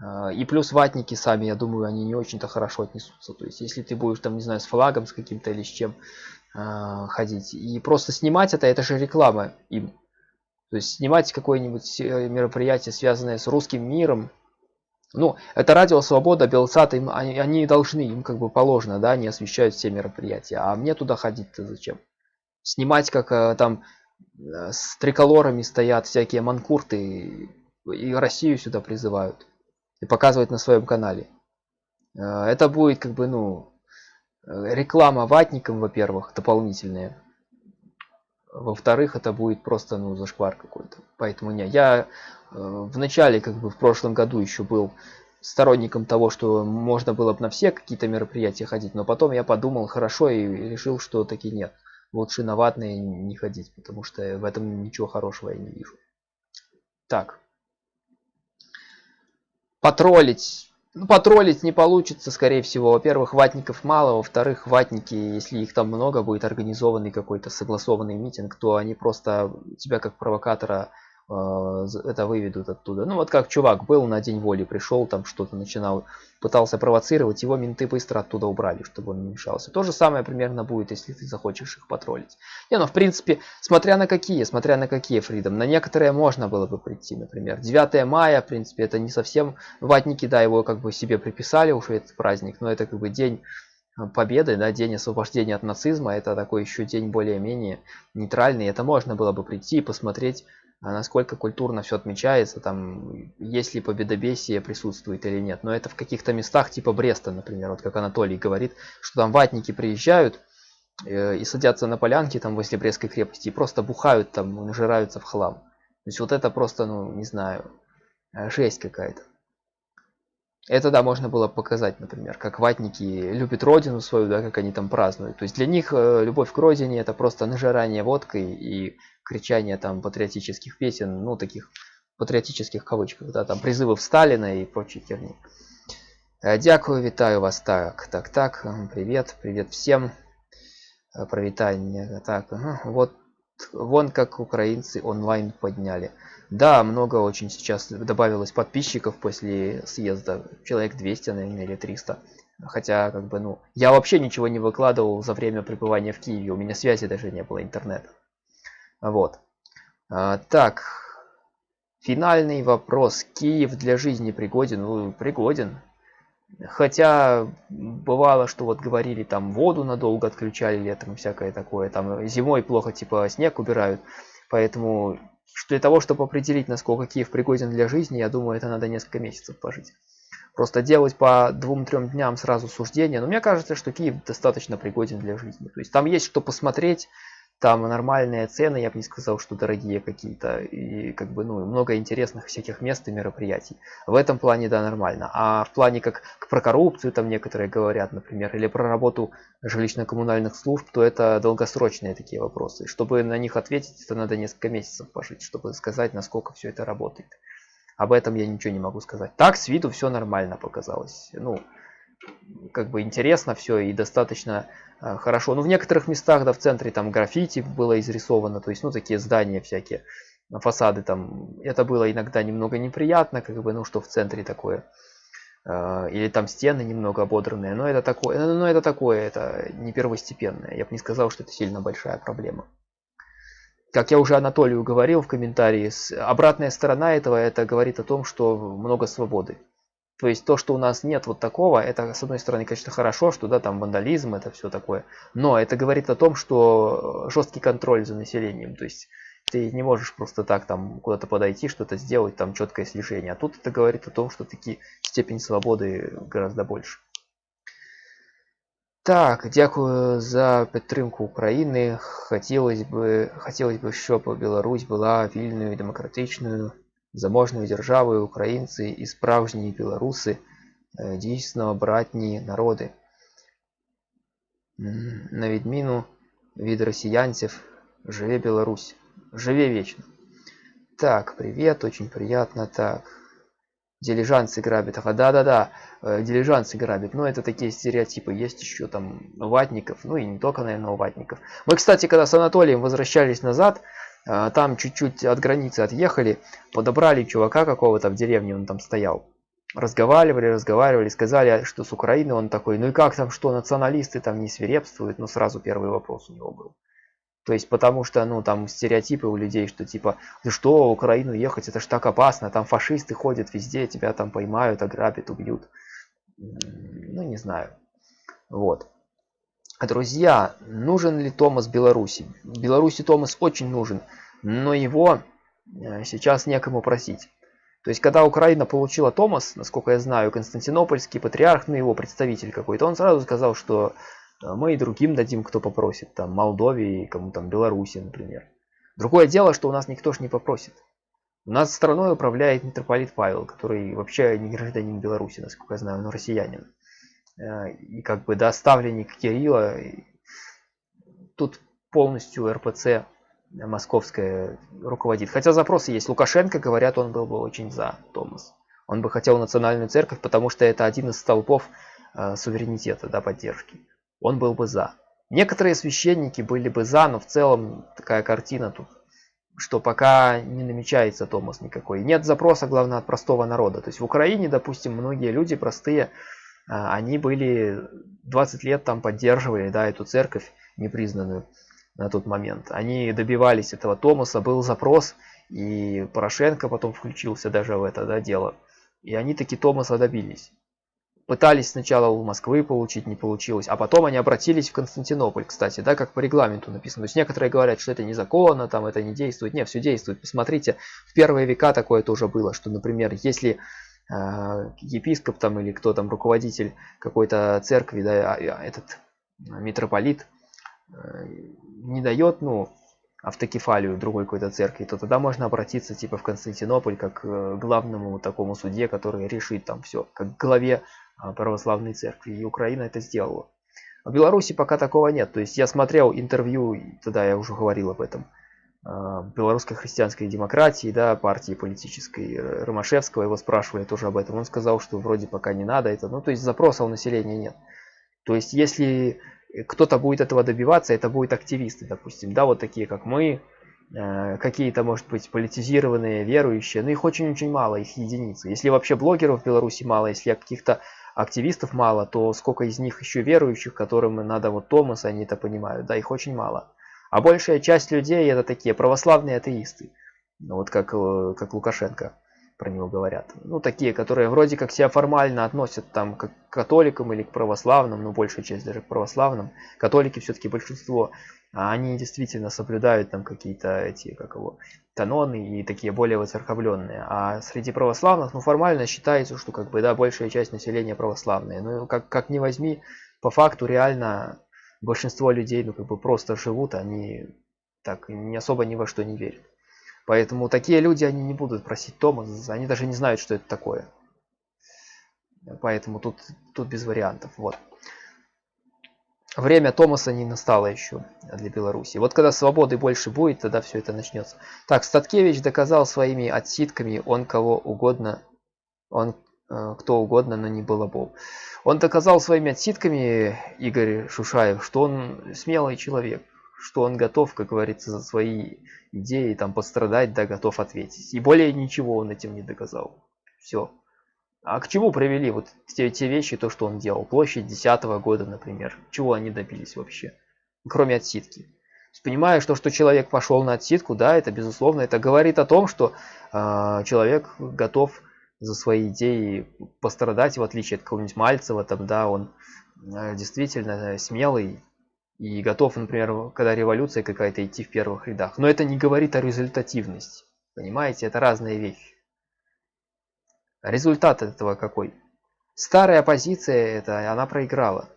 А, и плюс ватники сами, я думаю, они не очень-то хорошо отнесутся. То есть, если ты будешь там, не знаю, с флагом, с каким-то или с чем а, ходить. И просто снимать это, это же реклама им. То есть снимать какое-нибудь э, мероприятие, связанное с русским миром. Ну, это радио Свобода, Белсат, им, они, они должны, им как бы положено, да, они освещают все мероприятия. А мне туда ходить-то зачем? Снимать, как э, там э, с триколорами стоят всякие манкурты и Россию сюда призывают. И показывать на своем канале. Это будет как бы, ну, реклама ватникам, во-первых, дополнительная во-вторых, это будет просто ну зашквар какой-то. Поэтому не, я э, в начале, как бы в прошлом году еще был сторонником того, что можно было бы на все какие-то мероприятия ходить, но потом я подумал хорошо и решил, что таки нет. Лучше на ватные не ходить, потому что в этом ничего хорошего я не вижу. Так. Потроллить ну, потроллить не получится, скорее всего. Во-первых, ватников мало, во-вторых, ватники, если их там много, будет организованный какой-то согласованный митинг, то они просто тебя как провокатора это выведут оттуда. Ну вот как чувак был на день воли, пришел, там что-то начинал, пытался провоцировать, его менты быстро оттуда убрали, чтобы он не мешался. То же самое примерно будет, если ты захочешь их потроллить. Не, ну в принципе, смотря на какие, смотря на какие фридом, на некоторые можно было бы прийти, например. 9 мая, в принципе, это не совсем, ватники, да, его как бы себе приписали уже этот праздник, но это как бы день э, победы, да, день освобождения от нацизма, это такой еще день более-менее нейтральный, это можно было бы прийти и посмотреть а насколько культурно все отмечается, там, есть ли победобесие присутствует или нет. Но это в каких-то местах типа Бреста, например, вот как Анатолий говорит, что там ватники приезжают, э, и садятся на полянке там возле Брестской крепости и просто бухают там, нажираются в хлам. То есть вот это просто, ну, не знаю, э, жесть какая-то. Это, да, можно было показать, например, как ватники любят родину свою, да, как они там празднуют. То есть для них э, любовь к родине это просто нажирание водкой и кричание там патриотических песен, ну, таких патриотических кавычках, да, там призывов Сталина и прочей херни. Э, дякую, вітаю вас. Так, так, так. Привет, привет всем. Э, Провитание. Так, вот вон как украинцы онлайн подняли. Да, много очень сейчас добавилось подписчиков после съезда. Человек 200, наверное, или 300. Хотя, как бы, ну, я вообще ничего не выкладывал за время пребывания в Киеве. У меня связи даже не было интернета. Вот. А, так. Финальный вопрос. Киев для жизни пригоден? Ну, пригоден. Хотя бывало, что вот говорили, там воду надолго отключали летом, всякое такое. Там зимой плохо, типа, снег убирают. Поэтому для того, чтобы определить, насколько Киев пригоден для жизни, я думаю, это надо несколько месяцев пожить. Просто делать по двум-трем дням сразу суждение. Но мне кажется, что Киев достаточно пригоден для жизни. То есть там есть что посмотреть, там нормальные цены, я бы не сказал, что дорогие какие-то. И как бы, ну, много интересных всяких мест и мероприятий. В этом плане, да, нормально. А в плане как про коррупцию там некоторые говорят, например, или про работу жилищно-коммунальных служб, то это долгосрочные такие вопросы. Чтобы на них ответить, это надо несколько месяцев пожить, чтобы сказать, насколько все это работает. Об этом я ничего не могу сказать. Так, с виду все нормально показалось. Ну, как бы интересно все и достаточно хорошо. Но ну, в некоторых местах, да, в центре там граффити было изрисовано, то есть, ну, такие здания всякие, фасады там, это было иногда немного неприятно, как бы, ну, что в центре такое. Э, или там стены немного ободранные, но это такое, но это такое, это не первостепенное. Я бы не сказал, что это сильно большая проблема. Как я уже Анатолию говорил в комментарии, обратная сторона этого, это говорит о том, что много свободы. То есть то, что у нас нет вот такого, это с одной стороны, конечно, хорошо, что да, там вандализм, это все такое. Но это говорит о том, что жесткий контроль за населением. То есть ты не можешь просто так там куда-то подойти, что-то сделать, там четкое слежение. А тут это говорит о том, что таки степень свободы гораздо больше. Так, дякую за підтримку України. Хотілося б, хотілося б, щоб Білорусь була вільною, демократичною заможною державою українці і справжні білоруси дійсно братні народи. На відміну від росіянців, живе Беларусь. Живе вечно. Так, привет, очень приятно. Так, дилижансы грабят. Ага, да-да-да, дилижансы грабят. Но это такие стереотипы. Есть еще там ватников, ну и не только, наверное, ватников. Мы, кстати, когда с Анатолием возвращались назад, а, там чуть-чуть от границы отъехали, подобрали чувака какого-то в деревне, он там стоял. Разговаривали, разговаривали, сказали, что с Украины он такой, ну и как там, что националисты там не свирепствуют, ну сразу первый вопрос у него был. То есть потому что, ну, там стереотипы у людей, что типа, ты что, в Украину ехать, это ж так опасно, там фашисты ходят везде, тебя там поймают, ограбят, убьют. Ну, не знаю. Вот. Друзья, нужен ли Томас Беларуси? Беларуси Томас очень нужен, но его э, сейчас некому просить. То есть, когда Украина получила Томас, насколько я знаю, Константинопольский патриарх, ну его представитель какой-то, он сразу сказал, что э, мы и другим дадим, кто попросит, там, Молдове, кому там, Беларуси, например. Другое дело, что у нас никто ж не попросит. У нас страной управляет митрополит Павел, который вообще не гражданин Беларуси, насколько я знаю, но россиянин. Э, и как бы да, ставленник Кирилла. Тут полностью РПЦ московская руководит. Хотя запросы есть. Лукашенко, говорят, он был бы очень за Томас. Он бы хотел национальную церковь, потому что это один из столпов э, суверенитета, да, поддержки. Он был бы за. Некоторые священники были бы за, но в целом такая картина тут, что пока не намечается Томас никакой. Нет запроса, главное, от простого народа. То есть в Украине, допустим, многие люди простые они были 20 лет там поддерживали да, эту церковь непризнанную на тот момент. Они добивались этого Томаса, был запрос, и Порошенко потом включился даже в это да, дело. И они таки Томаса добились. Пытались сначала у Москвы получить, не получилось, а потом они обратились в Константинополь, кстати, да, как по регламенту написано. То есть некоторые говорят, что это незаконно, там это не действует. Нет, все действует. Посмотрите, в первые века такое тоже было, что, например, если а, епископ там или кто там руководитель какой-то церкви, да, а, а, этот митрополит э, не дает, ну, автокефалию другой какой-то церкви, то тогда можно обратиться типа в Константинополь как к главному такому суде, который решит там все, как к главе а, православной церкви. И Украина это сделала. В Беларуси пока такого нет. То есть я смотрел интервью, тогда я уже говорил об этом, белорусской христианской демократии, да, партии политической Ромашевского, его спрашивали тоже об этом. Он сказал, что вроде пока не надо это. Ну, то есть запроса у населения нет. То есть если кто-то будет этого добиваться, это будут активисты, допустим, да, вот такие как мы, э, какие-то, может быть, политизированные, верующие, но их очень-очень мало, их единицы. Если вообще блогеров в Беларуси мало, если каких-то активистов мало, то сколько из них еще верующих, которым надо вот Томас, они это понимают, да, их очень мало. А большая часть людей это такие православные атеисты, вот как, э, как Лукашенко про него говорят. Ну, такие, которые вроде как себя формально относят там к католикам или к православным, ну, большая часть даже к православным. Католики все-таки большинство, а они действительно соблюдают там какие-то эти, как его, каноны и такие более выцерковленные. А среди православных, ну, формально считается, что как бы, да, большая часть населения православные. Ну, как, как ни возьми, по факту реально большинство людей, ну, как бы просто живут, они так не особо ни во что не верят. Поэтому такие люди, они не будут просить Томас, они даже не знают, что это такое. Поэтому тут, тут без вариантов. Вот. Время Томаса не настало еще для Беларуси. Вот когда свободы больше будет, тогда все это начнется. Так, Статкевич доказал своими отсидками, он кого угодно, он кто угодно, но не Балабол. Он доказал своими отсидками, Игорь Шушаев, что он смелый человек что он готов, как говорится, за свои идеи там пострадать, да, готов ответить. И более ничего он этим не доказал. Все. А к чему привели вот те, те вещи, то, что он делал? Площадь десятого года, например. Чего они добились вообще? Кроме отсидки. Понимая, что, что человек пошел на отсидку, да, это безусловно, это говорит о том, что э, человек готов за свои идеи пострадать, в отличие от какого-нибудь Мальцева, там, да, он э, действительно смелый, и готов, например, когда революция какая-то идти в первых рядах. Но это не говорит о результативности. Понимаете, это разные вещи. Результат этого какой? Старая оппозиция, это она проиграла.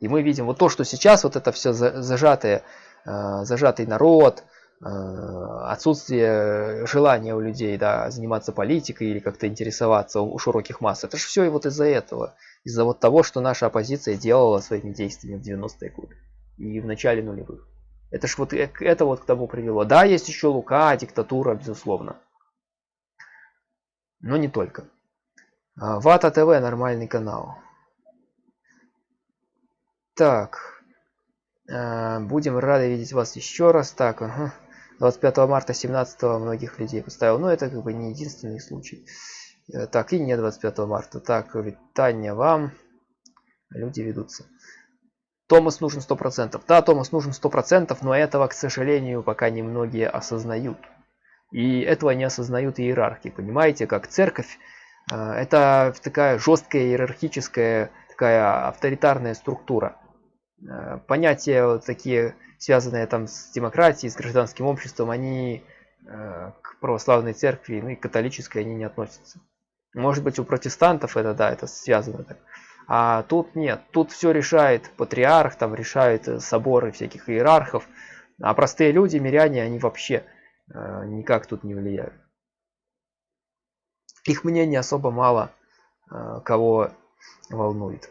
И мы видим вот то, что сейчас вот это все зажатое, э, зажатый народ, э, отсутствие желания у людей да, заниматься политикой или как-то интересоваться у широких масс. Это же все и вот из-за этого. Из-за вот того, что наша оппозиция делала своими действиями в 90-е годы и в начале нулевых. Это ж вот э, это вот к тому привело. Да, есть еще Лука, диктатура, безусловно. Но не только. А, Вата ТВ нормальный канал. Так. А, будем рады видеть вас еще раз. Так, ага. 25 марта 17 многих людей поставил. Но это как бы не единственный случай. Э, так, и не 25 марта. Так, витание вам. Люди ведутся. Томас нужен 100%. Да, Томас нужен 100%, но этого, к сожалению, пока немногие осознают. И этого не осознают иерархи. Понимаете, как церковь, э, это такая жесткая иерархическая, такая авторитарная структура. Э, понятия вот такие, связанные там с демократией, с гражданским обществом, они э, к православной церкви, ну и католической они не относятся. Может быть у протестантов это, да, это связано так. А тут нет, тут все решает патриарх, там решают э, соборы всяких иерархов, а простые люди, миряне, они вообще никак тут не влияют. Их мнение особо мало кого волнует.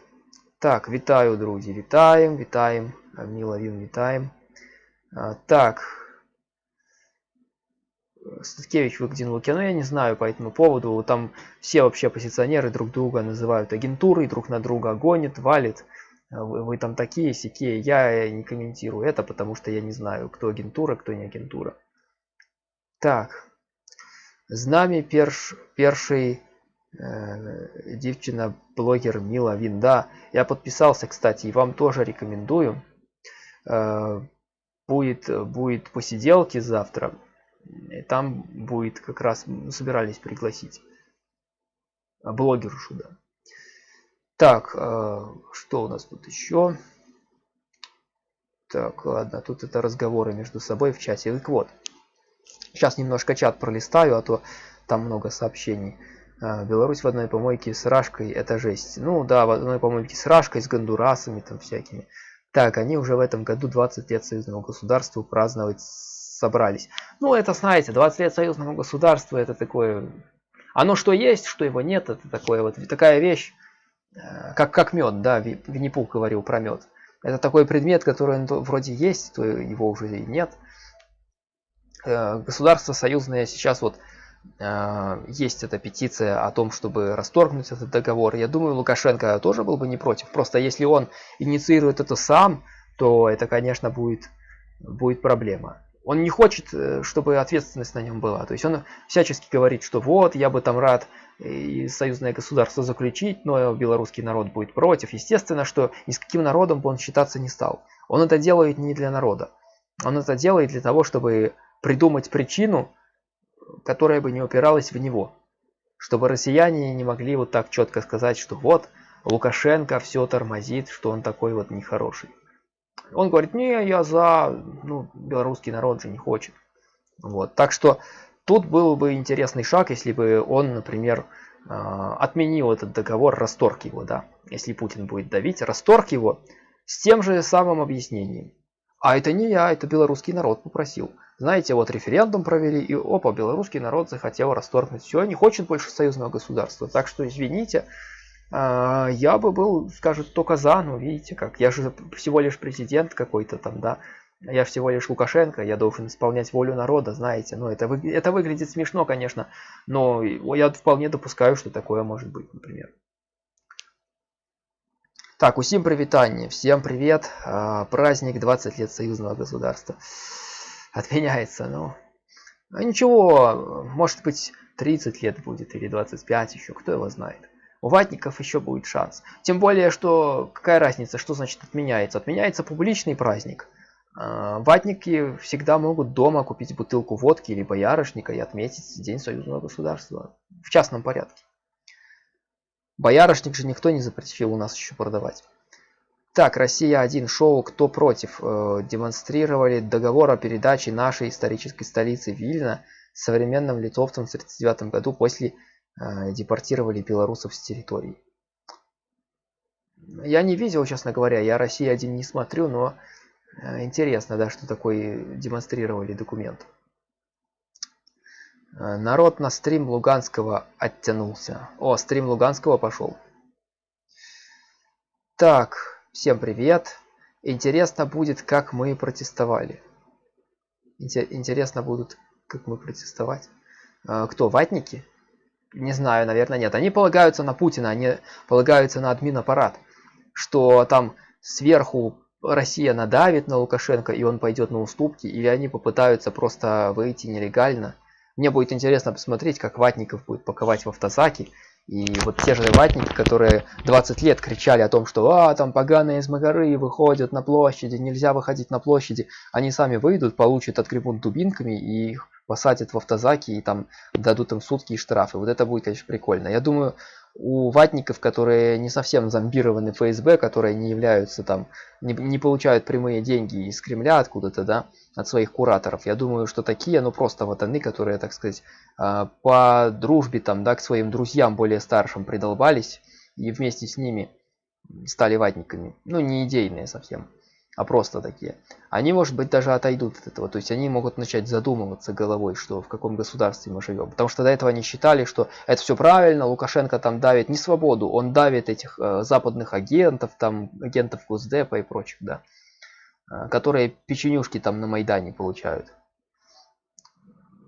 Так, вітаю, друзі, вітаємо, вітаємо, Міловін, вітаємо. Так, Статкевич выкатил Луки, но я не знаю по этому поводу. Там все вообще оппозиционеры друг друга называют агентурой, друг на друга гонят, валит. Вы, вы там такие, сякие. Я не комментирую это, потому что я не знаю, кто агентура, кто не агентура. Так. З нами перш, перший э, дівчина-блогер Мила Винда. Я подписался, кстати, и вам тоже рекомендую. Э, будет, будет посиделки завтра. И там будет как раз, собирались пригласить блогершу, да. Так, э, что у нас тут еще? Так, ладно, тут это разговоры между собой в чате. Так вот, сейчас немножко чат пролистаю, а то там много сообщений. Э, Беларусь в одной помойке с Рашкой, это жесть. Ну да, в одной помойке с Рашкой, с Гондурасами там всякими. Так, они уже в этом году 20 лет союзному государству праздновать собрались. Ну, это, знаете, 20 лет союзному государству, это такое... Оно что есть, что его нет, это такое вот, такая вещь, э, как, как мед, да, Винни-Пух говорил про мед. Это такой предмет, который вроде есть, то его уже и нет. Э, государство союзное сейчас вот есть эта петиция о том, чтобы расторгнуть этот договор. Я думаю, Лукашенко тоже был бы не против. Просто если он инициирует это сам, то это, конечно, будет, будет проблема. Он не хочет, э, чтобы ответственность на нем была. То есть он всячески говорит, что вот, я бы там рад и союзное государство заключить, но белорусский народ будет против. Естественно, что ни с каким народом бы он считаться не стал. Он это делает не для народа. Он это делает для того, чтобы придумать причину, которая бы не упиралась в него. Чтобы россияне не могли вот так четко сказать, что вот Лукашенко все тормозит, что он такой вот нехороший. Он говорит, не, я за, ну, белорусский народ же не хочет. Вот, так что тут был бы интересный шаг, если бы он, например, а, отменил этот договор, расторг его, да. Если Путин будет давить, расторг его с тем же самым объяснением. А это не я, это белорусский народ попросил. Знаете, вот референдум провели, и опа, белорусский народ захотел расторгнуть все, не хочет больше союзного государства. Так что, извините, а, я бы был, скажет, только за, ну видите как, я же всего лишь президент какой-то там, да, я всего лишь Лукашенко, я должен исполнять волю народа, знаете, ну это, вы, это выглядит смешно, конечно, но я вполне допускаю, что такое может быть, например. Так, усім привітання, всем привет, а, праздник 20 лет союзного государства отменяется. Ну, а ничего, может быть 30 лет будет или 25 еще, кто его знает. У ватников еще будет шанс. Тем более, что какая разница, что значит отменяется? Отменяется публичный праздник. А, ватники всегда могут дома купить бутылку водки или боярышника и отметить День союзного государства в частном порядке. Боярышник же никто не запретил у нас еще продавать. Так, Россия-1 шоу «Кто против?» э, демонстрировали договор о передаче нашей исторической столицы Вильна современным литовцам в 1939 году после э, депортировали белорусов с территории. Я не видел, честно говоря, я Россия-1 не смотрю, но э, интересно, да, что такое демонстрировали документ. Э, народ на стрим Луганского оттянулся. О, стрим Луганского пошел. Так, Всем привет! Интересно будет, как мы протестовали. Интересно будут, как мы протестовать. А, кто, ватники? Не знаю, наверное, нет. Они полагаются на Путина, они полагаются на админ-аппарат. Что там сверху Россия надавит на Лукашенко, и он пойдет на уступки, или они попытаются просто выйти нелегально. Мне будет интересно посмотреть, как ватников будет паковать в автозаки, и вот те же ватники, которые 20 лет кричали о том, что а, там поганые из Магары выходят на площади, нельзя выходить на площади, они сами выйдут, получат, отгребут дубинками и их посадят в автозаки и там дадут им сутки и штрафы. Вот это будет, конечно, прикольно. Я думаю, у ватников, которые не совсем зомбированы ФСБ, которые не являются там, не, не получают прямые деньги из Кремля откуда-то, да, от своих кураторов. Я думаю, что такие, ну просто вот они, которые, так сказать, а, по дружбе там, да, к своим друзьям более старшим придолбались и вместе с ними стали ватниками. Ну, не идейные совсем, а просто такие. Они, может быть, даже отойдут от этого. То есть они могут начать задумываться головой, что в каком государстве мы живем. Потому что до этого они считали, что это все правильно, Лукашенко там давит не свободу, он давит этих э, западных агентов, там агентов Госдепа и прочих, да. Э, которые печенюшки там на Майдане получают.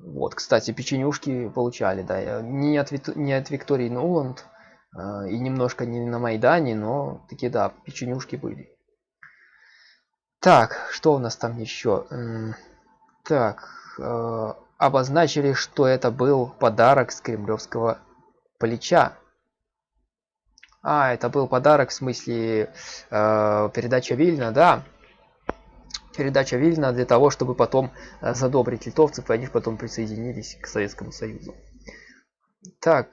Вот, кстати, печенюшки получали, да, э, не от, не от Виктории Нуланд э, и немножко не на Майдане, но такие, да, печенюшки были. Так, что у нас там еще? Так, обозначили, что это был подарок с кремлевского плеча. А, это был подарок в смысле э, передача Вильна, да передача Вильна для того, чтобы потом э, задобрить литовцев, и они потом присоединились к Советскому Союзу. Так.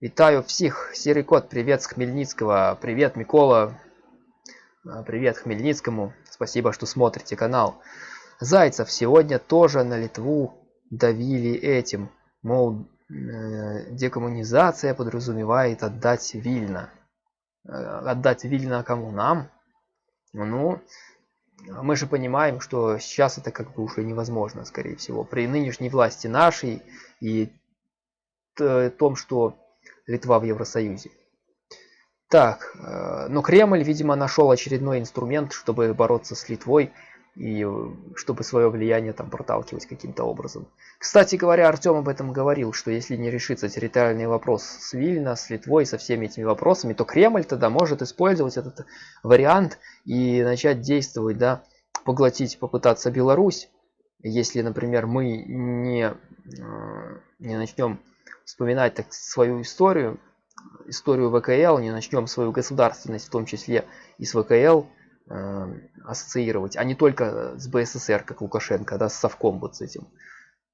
Витаю всех. Серый кот, привет с Хмельницкого. Привет, Микола. Э, привет Хмельницкому. Спасибо, что смотрите канал. Зайцев сегодня тоже на Литву давили этим. Мол, э, декоммунизация подразумевает отдать Вильна. отдать Вильно кому нам? Ну, мы же понимаем, что сейчас это как бы уже невозможно, скорее всего. При нынешней власти нашей и том, что Литва в Евросоюзе. Так, э, но Кремль, видимо, нашел очередной инструмент, чтобы бороться с Литвой и э, чтобы свое влияние там проталкивать каким-то образом. Кстати говоря, Артем об этом говорил, что если не решится территориальный вопрос с Вильно, с Литвой, со всеми этими вопросами, то Кремль тогда может использовать этот вариант и начать действовать, да, поглотить, попытаться Беларусь. Если, например, мы не, э, не начнем вспоминать так свою историю, историю ВКЛ, не начнем свою государственность, в том числе и с ВКЛ, э, ассоциировать, а не только с БССР, как Лукашенко, да, с Совком вот с этим,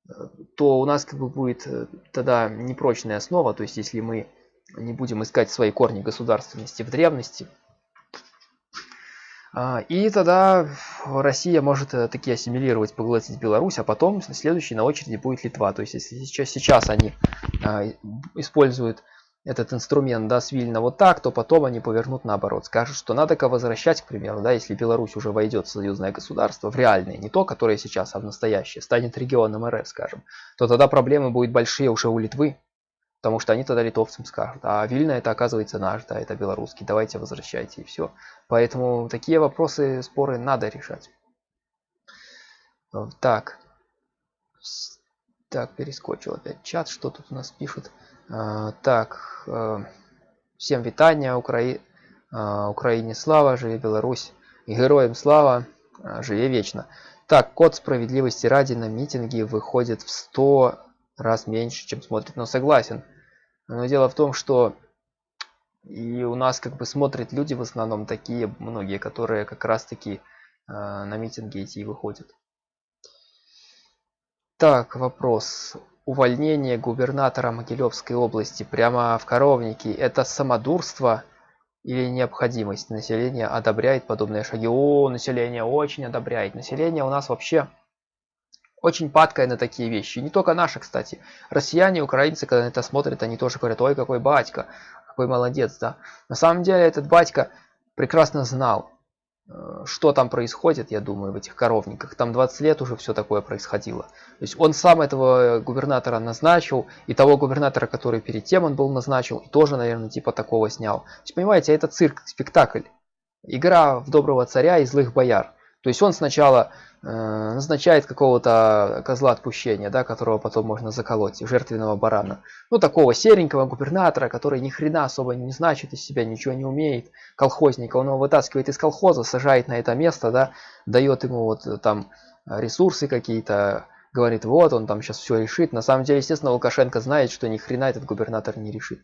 э, то у нас как бы будет э, тогда непрочная основа, то есть если мы не будем искать свои корни государственности в древности, а, и тогда Россия может э, таки ассимилировать, поглотить Беларусь, а потом следующий на очереди будет Литва. То есть если сейчас, они используют этот инструмент, да, с Вильна вот так, то потом они повернут наоборот. Скажут, что надо-ка возвращать, к примеру, да, если Беларусь уже войдет в союзное государство, в реальное, не то, которое сейчас, а в настоящее, станет регионом РФ, скажем, то тогда проблемы будут большие уже у Литвы, Потому что они тогда литовцам скажут, а Вильна это оказывается наш, да, это белорусский, давайте возвращайте и все. Поэтому такие вопросы, споры надо решать. Так. Так, перескочил опять чат, что тут у нас пишут. А, так, а, всем витания, Укра... а, Украине слава, Беларусь, и героям слава, живе вечно. Так, код справедливости ради на митинги выходит в 100 раз меньше, чем смотрит, но согласен. Но дело в том, что и у нас как бы смотрят люди в основном такие, многие, которые как раз таки на митинги эти и выходят. Так, вопрос. Увольнение губернатора Могилевской области прямо в коровнике – это самодурство или необходимость? Население одобряет подобные шаги. О, население очень одобряет. Население у нас вообще очень падкая на такие вещи. не только наши, кстати. Россияне, украинцы, когда это смотрят, они тоже говорят, ой, какой батька, какой молодец, да. На самом деле этот батька прекрасно знал, что там происходит, я думаю, в этих коровниках. Там 20 лет уже все такое происходило. То есть он сам этого губернатора назначил, и того губернатора, который перед тем он был назначил, тоже, наверное, типа такого снял. То есть, понимаете, это цирк, спектакль. Игра в доброго царя и злых бояр. То есть он сначала э, назначает какого-то козла отпущения, да, которого потом можно заколоть, жертвенного барана. Ну, такого серенького губернатора, который ни хрена особо не значит из себя, ничего не умеет, колхозника. Он его вытаскивает из колхоза, сажает на это место, да, дает ему вот там ресурсы какие-то, говорит, вот он там сейчас все решит. На самом деле, естественно, Лукашенко знает, что ни хрена этот губернатор не решит.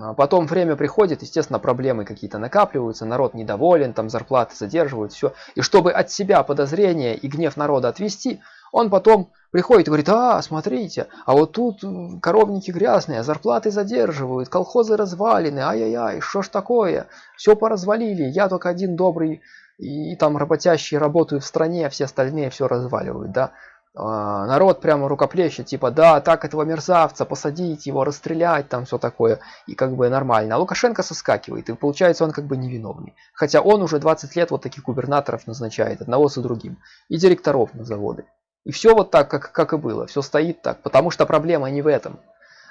А потом время приходит, естественно, проблемы какие-то накапливаются, народ недоволен, там зарплаты задерживают, все. И чтобы от себя подозрения и гнев народа отвести, он потом приходит и говорит, а, смотрите, а вот тут коровники грязные, зарплаты задерживают, колхозы развалины, ай-яй-яй, что ж такое, все поразвалили, я только один добрый и, и там работящие работаю в стране, а все остальные все разваливают, да. А, народ прямо рукоплещет, типа, да, так этого мерзавца, посадить его, расстрелять, там все такое, и как бы нормально. А Лукашенко соскакивает, и получается он как бы невиновный. Хотя он уже 20 лет вот таких губернаторов назначает, одного за другим, и директоров на заводы. И все вот так, как, как и было, все стоит так, потому что проблема не в этом.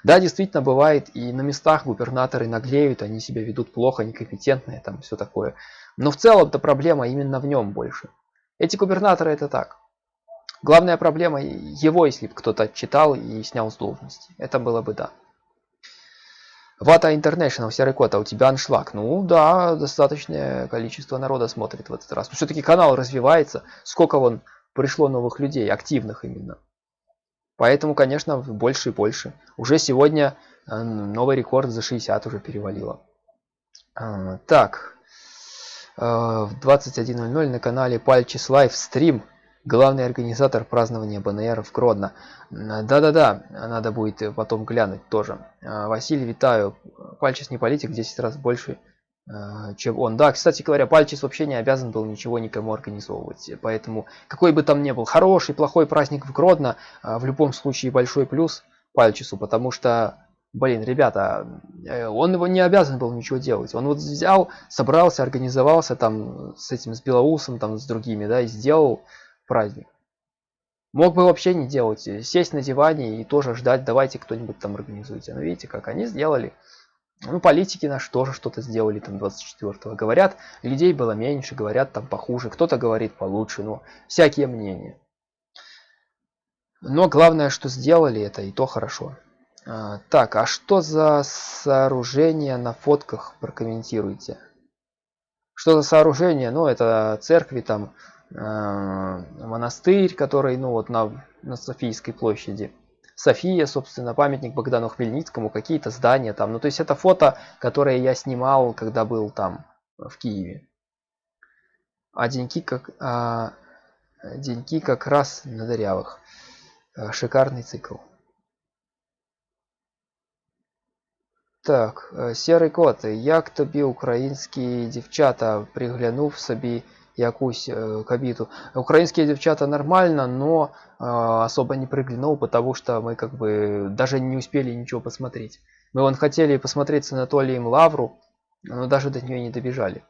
Да, действительно бывает, и на местах губернаторы наглеют, они себя ведут плохо, некомпетентные, там все такое. Но в целом-то проблема именно в нем больше. Эти губернаторы это так. Главная проблема его, если бы кто-то читал и снял с должности. Это было бы да. Вата International, серый кот, а у тебя аншлаг. Ну да, достаточное количество народа смотрит в этот раз. Но все-таки канал развивается. Сколько вон пришло новых людей, активных именно. Поэтому, конечно, больше и больше. Уже сегодня э, новый рекорд за 60 уже перевалило. А, так. Э, в 21.00 на канале Пальчис Лайв стрим главный организатор празднования БНР в Гродно. Да-да-да, надо будет потом глянуть тоже. А, Василий, витаю. Пальчис не политик, 10 раз больше, а, чем он. Да, кстати говоря, Пальчис вообще не обязан был ничего никому организовывать. Поэтому, какой бы там ни был хороший, плохой праздник в Гродно, а, в любом случае большой плюс Пальчису, потому что Блин, ребята, э, он его не обязан был ничего делать. Он вот взял, собрался, организовался там с этим, с Белоусом, там с другими, да, и сделал праздник. Мог бы вообще не делать, э, сесть на диване и тоже ждать, давайте кто-нибудь там организуйте. Но видите, как они сделали. Ну, политики наши тоже что-то сделали там 24-го. Говорят, людей было меньше, говорят там похуже, кто-то говорит получше, но всякие мнения. Но главное, что сделали это, и то хорошо. А, так, а что за сооружение на фотках прокомментируйте? Что за сооружение? Ну, это церкви, там, монастырь, который, ну, вот на, на Софийской площади. София, собственно, памятник Богдану Хмельницкому, какие-то здания там. Ну, то есть это фото, которое я снимал, когда был там, в Киеве. А деньки как, а, деньки как раз на дырявых. Э, шикарный цикл. Так, э, серий кот. Як тобі українські дівчата, приглянув собі якусь кабиту. Украинские девчата нормально, но особо не приглянул, потому что мы как бы даже не успели ничего посмотреть. Мы вон хотели посмотреть с Анатолием Лавру, но даже до нее не добежали.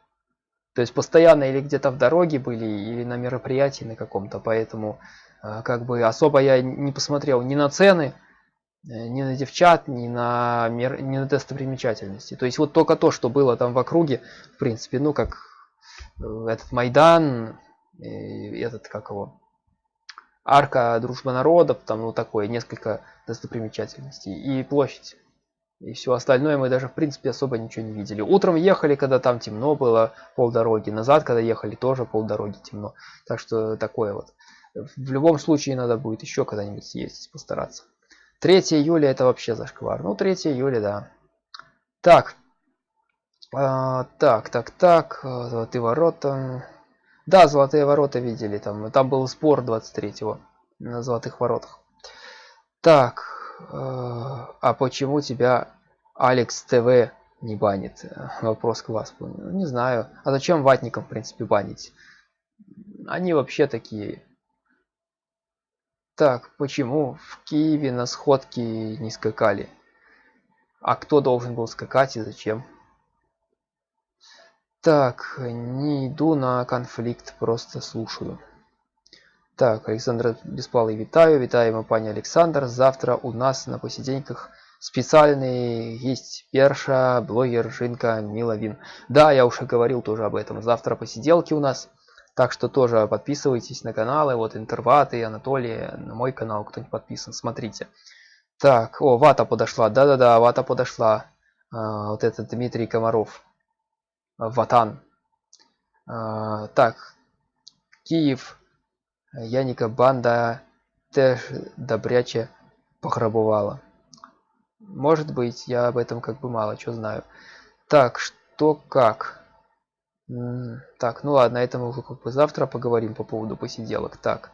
То есть постоянно или где-то в дороге были, или на мероприятии на каком-то, поэтому э, как бы особо я не посмотрел ни на цены, Э, ни на девчат, ни на, мер, ни на достопримечательности. То есть вот только то, что было там в округе, в принципе, ну как этот Майдан, этот как его, арка дружба народов, там ну такое, несколько достопримечательностей и площадь. И все остальное мы даже в принципе особо ничего не видели. Утром ехали, когда там темно было, полдороги. Назад, когда ехали, тоже полдороги темно. Так что такое вот. В любом случае надо будет еще когда-нибудь съездить, постараться. 3 июля это вообще зашквар. Ну, 3 июля, да. Так. А, так, так, так. Золотые ворота. Да, золотые ворота видели. Там, там был спор 23-го на золотых воротах. Так. А, а почему тебя Алекс ТВ не банит? Вопрос к вас. Не знаю. А зачем ватникам, в принципе, банить? Они вообще такие так, почему в Киеве на сходке не скакали? А кто должен был скакать и зачем? Так, не иду на конфликт, просто слушаю. Так, Александр Бесплалый вітаю, вітаємо пані Александр. Завтра у нас на посиденьках специальный есть перша, блогер, жинка, Миловин. Да, я уже говорил тоже об этом. Завтра посиделки у нас. Так что тоже подписывайтесь на каналы, вот Интерваты, Анатолий, на мой канал, кто не подписан, смотрите. Так, о, вата подошла, да-да-да, вата подошла. А, вот этот Дмитрий Комаров, Ватан. А, так, Киев, Яника банда теж добряче пограбовала. Может быть, я об этом как бы мало что знаю. Так, что как? Так, ну ладно, это мы как бы завтра поговорим по поводу посиделок. Так.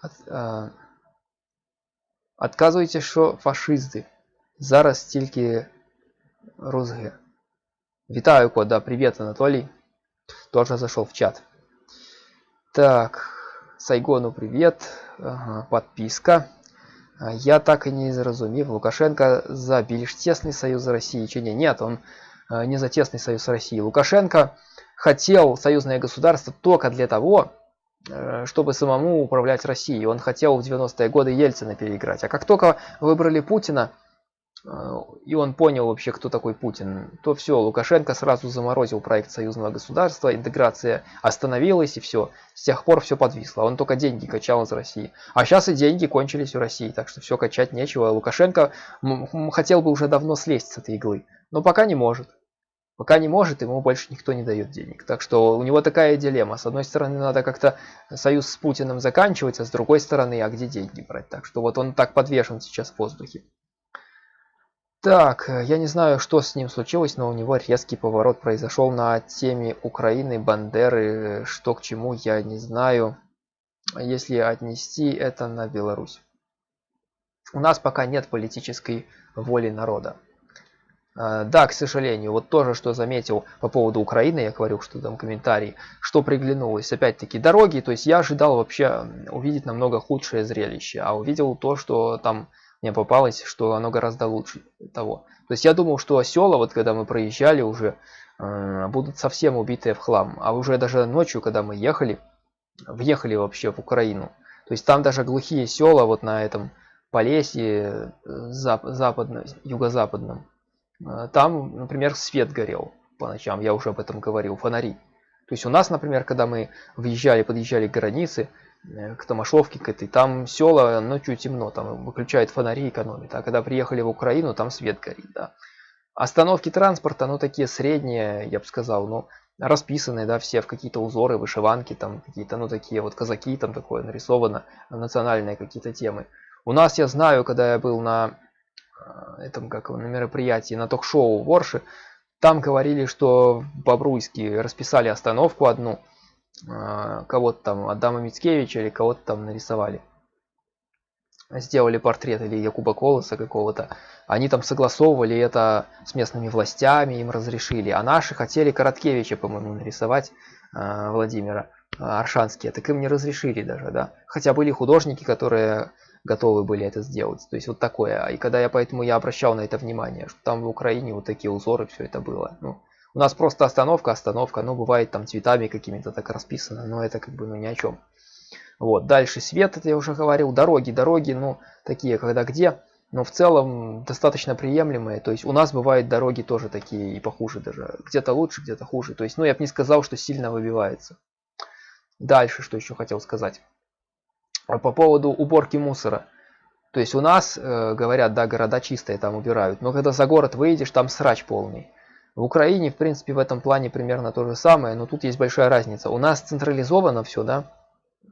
От, а, Отказуйте, що фашисти. Зараз тільки розги. Вітаю, кода. Привет, Анатолий. Тоже зашел в чат. Так, Сайгону привет. Ага, подписка. А, я так и не зрозумів. Лукашенко за більш тесный союз России. Чи не? Нет, он а, не за тесный союз России. Лукашенко хотел союзное государство только для того, э, чтобы самому управлять Россией. Он хотел в 90-е годы Ельцина переиграть. А как только выбрали Путина, э, и он понял вообще, кто такой Путин, то все, Лукашенко сразу заморозил проект союзного государства, интеграция остановилась и все. С тех пор все подвисло. Он только деньги качал из России. А сейчас и деньги кончились у России, так что все качать нечего. Лукашенко хотел бы уже давно слезть с этой иглы, но пока не может. Пока не может, ему больше никто не дает денег. Так что у него такая дилемма. С одной стороны, надо как-то союз с Путиным заканчивать, а с другой стороны, а где деньги брать? Так что вот он так подвешен сейчас в воздухе. Так, я не знаю, что с ним случилось, но у него резкий поворот произошел на теме Украины, Бандеры, что к чему, я не знаю, если отнести это на Беларусь. У нас пока нет политической воли народа. А, да, к сожалению, вот тоже, что заметил по поводу Украины, я говорил, что там комментарий, что приглянулось, опять-таки, дороги, то есть я ожидал вообще увидеть намного худшее зрелище, а увидел то, что там мне попалось, что оно гораздо лучше того. То есть я думал, что села, вот когда мы проезжали уже, э, будут совсем убитые в хлам. А уже даже ночью, когда мы ехали, въехали вообще в Украину. То есть там даже глухие села вот на этом Полесье э, зап западно, юго-западном. Э, там, например, свет горел по ночам, я уже об этом говорил, фонари. То есть у нас, например, когда мы въезжали, подъезжали к границе, к Томашовке, к этой, там села ночью темно, там выключают фонари, экономят. А когда приехали в Украину, там свет горит, да. Остановки транспорта, ну такие средние, я бы сказал, ну расписанные, да, все в какие-то узоры, вышиванки, там какие-то, ну такие вот казаки, там такое нарисовано, национальные какие-то темы. У нас, я знаю, когда я был на э, этом, как на мероприятии, на ток-шоу в Орше, там говорили, что в Бобруйске расписали остановку одну, кого-то там Адама Мицкевича или кого-то там нарисовали. Сделали портрет или Якуба Колоса какого-то. Они там согласовывали это с местными властями, им разрешили. А наши хотели Короткевича, по-моему, нарисовать э, Владимира э, Аршанские. Так им не разрешили даже, да. Хотя были художники, которые готовы были это сделать. То есть вот такое. И когда я поэтому я обращал на это внимание, что там в Украине вот такие узоры, все это было. Ну, у нас просто остановка, остановка, ну бывает там цветами какими-то так расписано, но это как бы ну ни о чем. Вот, дальше свет, это я уже говорил, дороги, дороги, ну такие, когда где, но в целом достаточно приемлемые, то есть у нас бывают дороги тоже такие и похуже даже, где-то лучше, где-то хуже, то есть, ну я бы не сказал, что сильно выбивается. Дальше, что еще хотел сказать. По поводу уборки мусора. То есть у нас, э, говорят, да, города чистые там убирают, но когда за город выйдешь, там срач полный. В Украине, в принципе, в этом плане примерно то же самое, но тут есть большая разница. У нас централизовано все, да?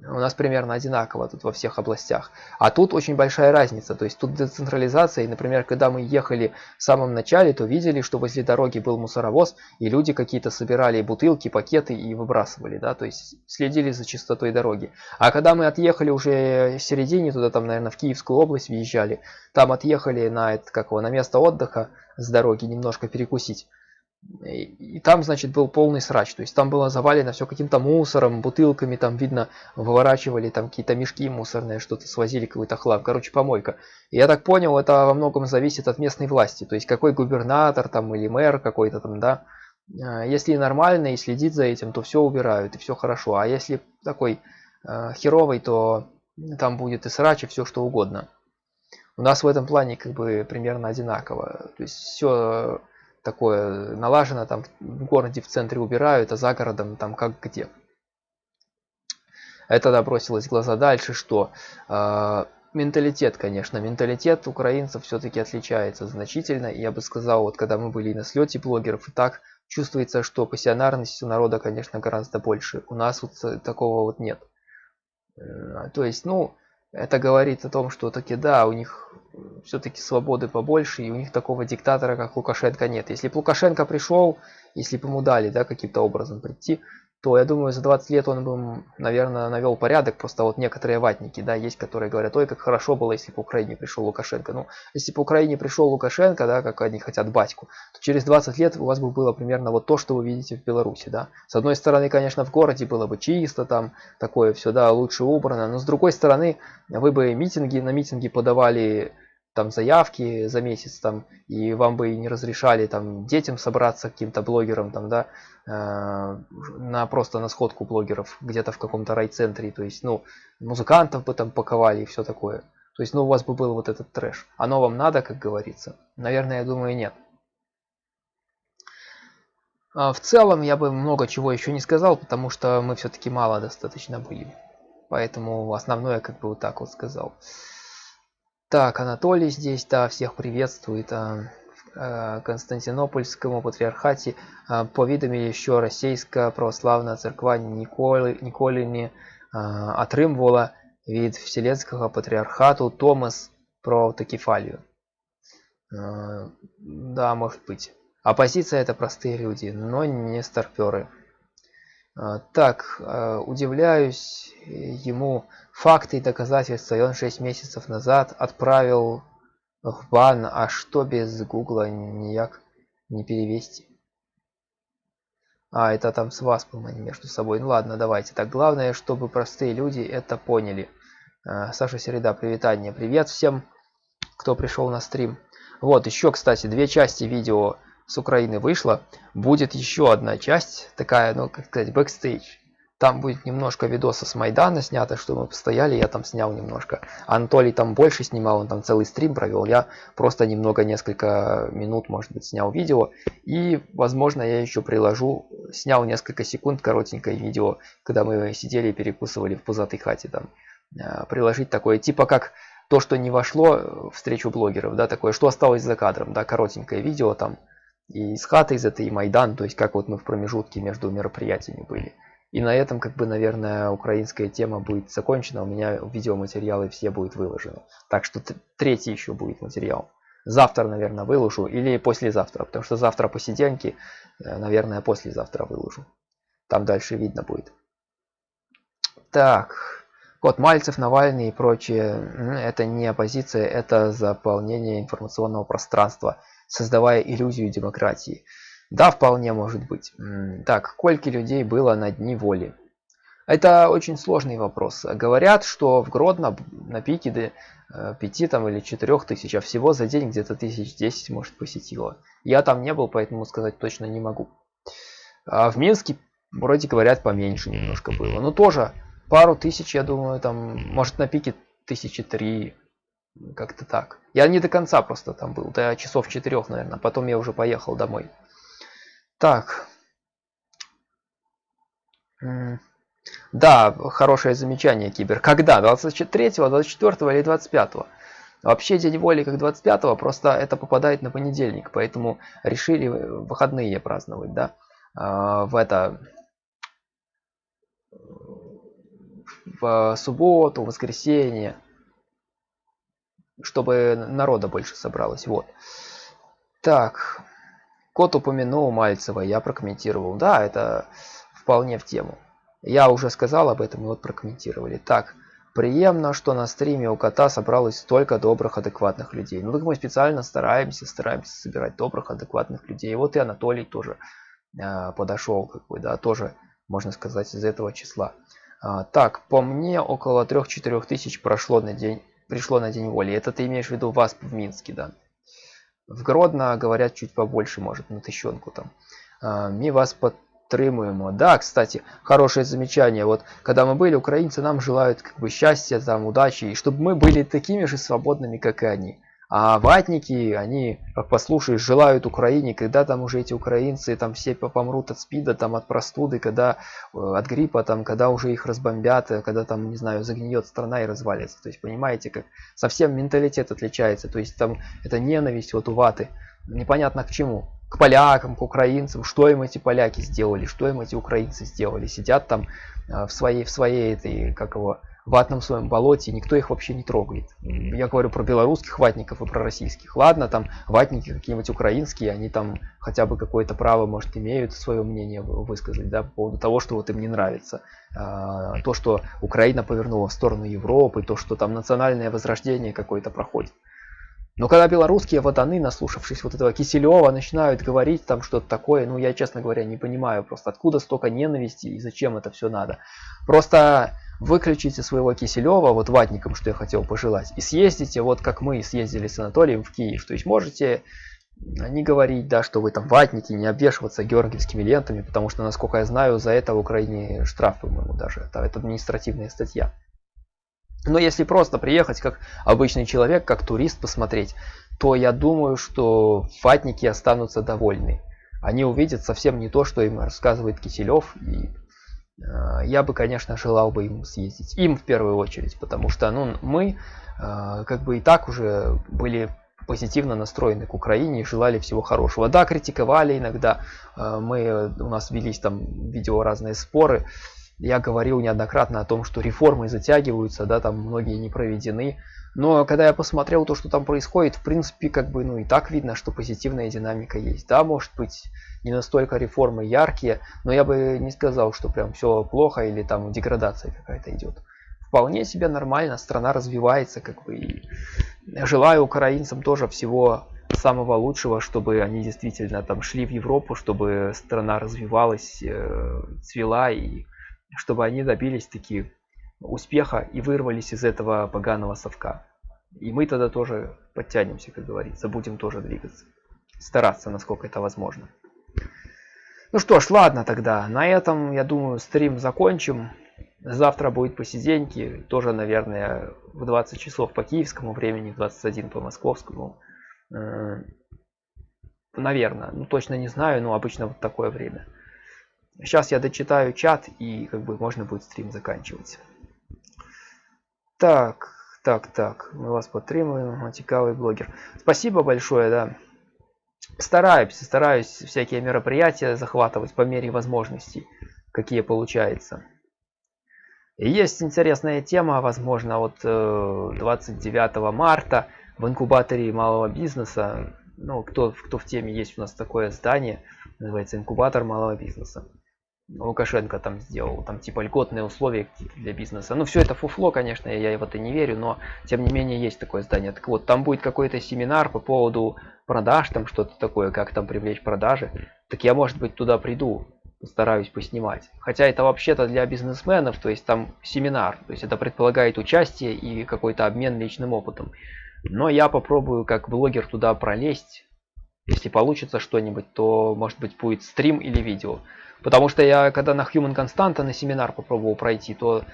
У нас примерно одинаково тут во всех областях. А тут очень большая разница. То есть тут децентрализация. И, например, когда мы ехали в самом начале, то видели, что возле дороги был мусоровоз, и люди какие-то собирали бутылки, пакеты и выбрасывали. Да? То есть следили за чистотой дороги. А когда мы отъехали уже в середине, туда там, наверное, в Киевскую область въезжали, там отъехали на, это, как его, на место отдыха с дороги немножко перекусить. И там, значит, был полный срач. То есть там было завалено все каким-то мусором, бутылками, там видно, выворачивали там какие-то мешки мусорные, что-то свозили, какой-то хлам. Короче, помойка. И я так понял, это во многом зависит от местной власти. То есть какой губернатор там или мэр какой-то там, да. А, если нормально и следит за этим, то все убирают и все хорошо. А если такой э, херовый, то там будет и срач, и все что угодно. У нас в этом плане как бы примерно одинаково. То есть все такое налажено, там в городе в центре убирают, а за городом там как где. Это да, бросилось в глаза дальше, что э, менталитет, конечно, менталитет украинцев все-таки отличается значительно. Я бы сказал, вот когда мы были на слете блогеров, и так чувствуется, что пассионарность у народа, конечно, гораздо больше. У нас вот такого вот нет. Э, то есть, ну, это говорит о том, что таки да, у них все-таки свободы побольше, и у них такого диктатора, как Лукашенко, нет. Если бы Лукашенко пришел, если бы ему дали да, каким-то образом прийти, то я думаю, за 20 лет он бы, наверное, навел порядок. Просто вот некоторые ватники, да, есть, которые говорят, ой, как хорошо было, если бы Украине пришел Лукашенко. Ну, если бы Украине пришел Лукашенко, да, как они хотят батьку, то через 20 лет у вас бы было примерно вот то, что вы видите в Беларуси, да. С одной стороны, конечно, в городе было бы чисто, там, такое все, да, лучше убрано, но с другой стороны, вы бы митинги, на митинги подавали там заявки за месяц там и вам бы не разрешали там детям собраться каким-то блогерам там да э, на просто на сходку блогеров где-то в каком-то райцентре. То есть ну музыкантов бы там паковали и все такое. То есть ну у вас бы был вот этот трэш. Оно вам надо как говорится? Наверное я думаю нет. А в целом я бы много чего еще не сказал потому что мы все-таки мало достаточно были поэтому основное как бы вот так вот сказал так, Анатолий здесь, да, всех приветствует. А, а, Константинопольскому патриархате а, повідомили, що Російська православна церква ніколи, ніколи не а, отримувала від Вселенського патриархату Томас про автокефалию. А, да, может быть. Оппозиция это простые люди, но не старперы. А, так, а, удивляюсь ему факты и доказательства, и он 6 месяцев назад отправил в бан, а что без гугла никак не перевести. А, это там с вас, по-моему, между собой. Ну ладно, давайте. Так, главное, чтобы простые люди это поняли. А, Саша Середа, привітання. Привет всем. кто пришел на стрим. Вот, еще, кстати, две части видео с Украины вышло. Будет еще одна часть, такая, ну, как сказать, бэкстейдж. Там будет немножко видоса с Майдана снято, что мы постояли, я там снял немножко. Анатолий там больше снимал, он там целый стрим провел. Я просто немного, несколько минут, может быть, снял видео. И, возможно, я еще приложу, снял несколько секунд коротенькое видео, когда мы сидели и перекусывали в Пузатой хате там. Э, приложить такое, типа как то, что не вошло в встречу блогеров, да, такое, что осталось за кадром, да, коротенькое видео там. И из хаты из этой, и Майдан, то есть как вот мы в промежутке между мероприятиями были. И на этом, как бы, наверное, украинская тема будет закончена. У меня видеоматериалы все будут выложены. Так что третий еще будет материал. Завтра, наверное, выложу. Или послезавтра. Потому что завтра посиденьки, э, наверное, послезавтра выложу. Там дальше видно будет. Так. Вот Мальцев, Навальный и прочее. Это не оппозиция, это заполнение информационного пространства, создавая иллюзию демократии. Да, вполне может быть. Так, сколько людей было на дни воли? Это очень сложный вопрос. Говорят, что в Гродно на пике до 5 э, там, или 4 тысяч, а всего за день где-то тысяч 10 может посетило. Я там не был, поэтому сказать точно не могу. А в Минске вроде говорят поменьше немножко было. Но тоже пару тысяч, я думаю, там может на пике тысячи три, как-то так. Я не до конца просто там был, до часов четырех, наверное. Потом я уже поехал домой. Так. Да, хорошее замечание, Кибер. Когда? 23, 24 или 25? Вообще день воли как 25, просто это попадает на понедельник, поэтому решили выходные праздновать, да, а, в это, в субботу, воскресенье, чтобы народа больше собралось, вот. Так, Кот упомянул Мальцева, я прокомментировал. Да, это вполне в тему. Я уже сказал об этом, и вот прокомментировали. Так, приемно, что на стриме у кота собралось столько добрых, адекватных людей. Ну так мы специально стараемся, стараемся собирать добрых, адекватных людей. Вот и Анатолий тоже э, подошел, как бы, да, тоже, можно сказать, из этого числа. А, так, по мне, около 3-4 тысяч прошло на день, пришло на день воли. Это ты имеешь в виду вас в Минске, да? В Гродно говорят чуть побольше, может, на тысячонку там. А, мы вас подтримуємо. Да, кстати, хорошее замечание. Вот, когда мы были, украинцы нам желают как бы счастья, там, удачи, и чтобы мы были такими же свободными, как и они. А ватники, они, как послушаешь, желают Украине, когда там уже эти украинцы там все помрут от спида, там от простуды, когда э, от гриппа, там, когда уже их разбомбят, э, когда там, не знаю, загниет страна и развалится. То есть, понимаете, как совсем менталитет отличается. То есть, там это ненависть вот у ваты. Непонятно к чему. К полякам, к украинцам. Что им эти поляки сделали, что им эти украинцы сделали. Сидят там э, в своей, в своей этой, как его, ватном своем болоте, никто их вообще не трогает. Я говорю про белорусских ватников и про российских. Ладно, там ватники какие-нибудь украинские, они там хотя бы какое-то право, может, имеют свое мнение высказать, да, по поводу того, что вот им не нравится. А, то, что Украина повернула в сторону Европы, то, что там национальное возрождение какое-то проходит. Но когда белорусские воданы, наслушавшись вот этого Киселева, начинают говорить там что-то такое, ну я, честно говоря, не понимаю просто, откуда столько ненависти и зачем это все надо. Просто выключите своего Киселева, вот ватником, что я хотел пожелать, и съездите, вот как мы съездили с Анатолием в Киев. То есть можете не говорить, да, что вы там ватники, не обвешиваться георгиевскими лентами, потому что, насколько я знаю, за это в Украине штраф, по-моему, даже. Это, это административная статья. Но если просто приехать как обычный человек, как турист посмотреть, то я думаю, что ватники останутся довольны. Они увидят совсем не то, что им рассказывает Киселев, и я бы, конечно, желал бы им съездить. Им в первую очередь, потому что ну, мы э, как бы и так уже были позитивно настроены к Украине и желали всего хорошего. Да, критиковали иногда, э, мы, у нас велись там видео разные споры. Я говорил неоднократно о том, что реформы затягиваются, да, там многие не проведены. Но когда я посмотрел то, что там происходит, в принципе, как бы, ну и так видно, что позитивная динамика есть. Да, может быть, не настолько реформы яркие, но я бы не сказал, что прям все плохо или там деградация какая-то идет. Вполне себе нормально, страна развивается, как бы, и желаю украинцам тоже всего самого лучшего, чтобы они действительно там шли в Европу, чтобы страна развивалась, э, цвела и чтобы они добились таких успеха и вырвались из этого поганого совка. И мы тогда тоже подтянемся, как говорится, будем тоже двигаться. Стараться, насколько это возможно. Ну что ж, ладно тогда. На этом, я думаю, стрим закончим. Завтра будет посиденьки. Тоже, наверное, в 20 часов по киевскому времени, в 21 по московскому. Э, наверное. Ну, точно не знаю, но обычно вот такое время. Сейчас я дочитаю чат и как бы можно будет стрим заканчивать. Так, так, так. Мы вас подтримуем. Цікавый блогер. Спасибо большое, да. Стараюсь, стараюсь всякие мероприятия захватывать по мере возможностей, какие получается. есть интересная тема, возможно, вот 29 э, марта в инкубаторе малого бизнеса. Ну, кто, кто в теме, есть у нас такое здание, называется инкубатор малого бизнеса. Лукашенко там сделал, там типа льготные условия для бизнеса. Ну, все это фуфло, конечно, я в это не верю, но тем не менее есть такое здание. Так вот, там будет какой-то семинар по поводу продаж, там что-то такое, как там привлечь продажи. Так я, может быть, туда приду, постараюсь поснимать. Хотя это вообще-то для бизнесменов, то есть там семинар, то есть это предполагает участие и какой-то обмен личным опытом. Но я попробую как блогер туда пролезть. Если получится что-нибудь, то может быть будет стрим или видео. Потому что я, когда на Human Constanta на семинар попробовал пройти, то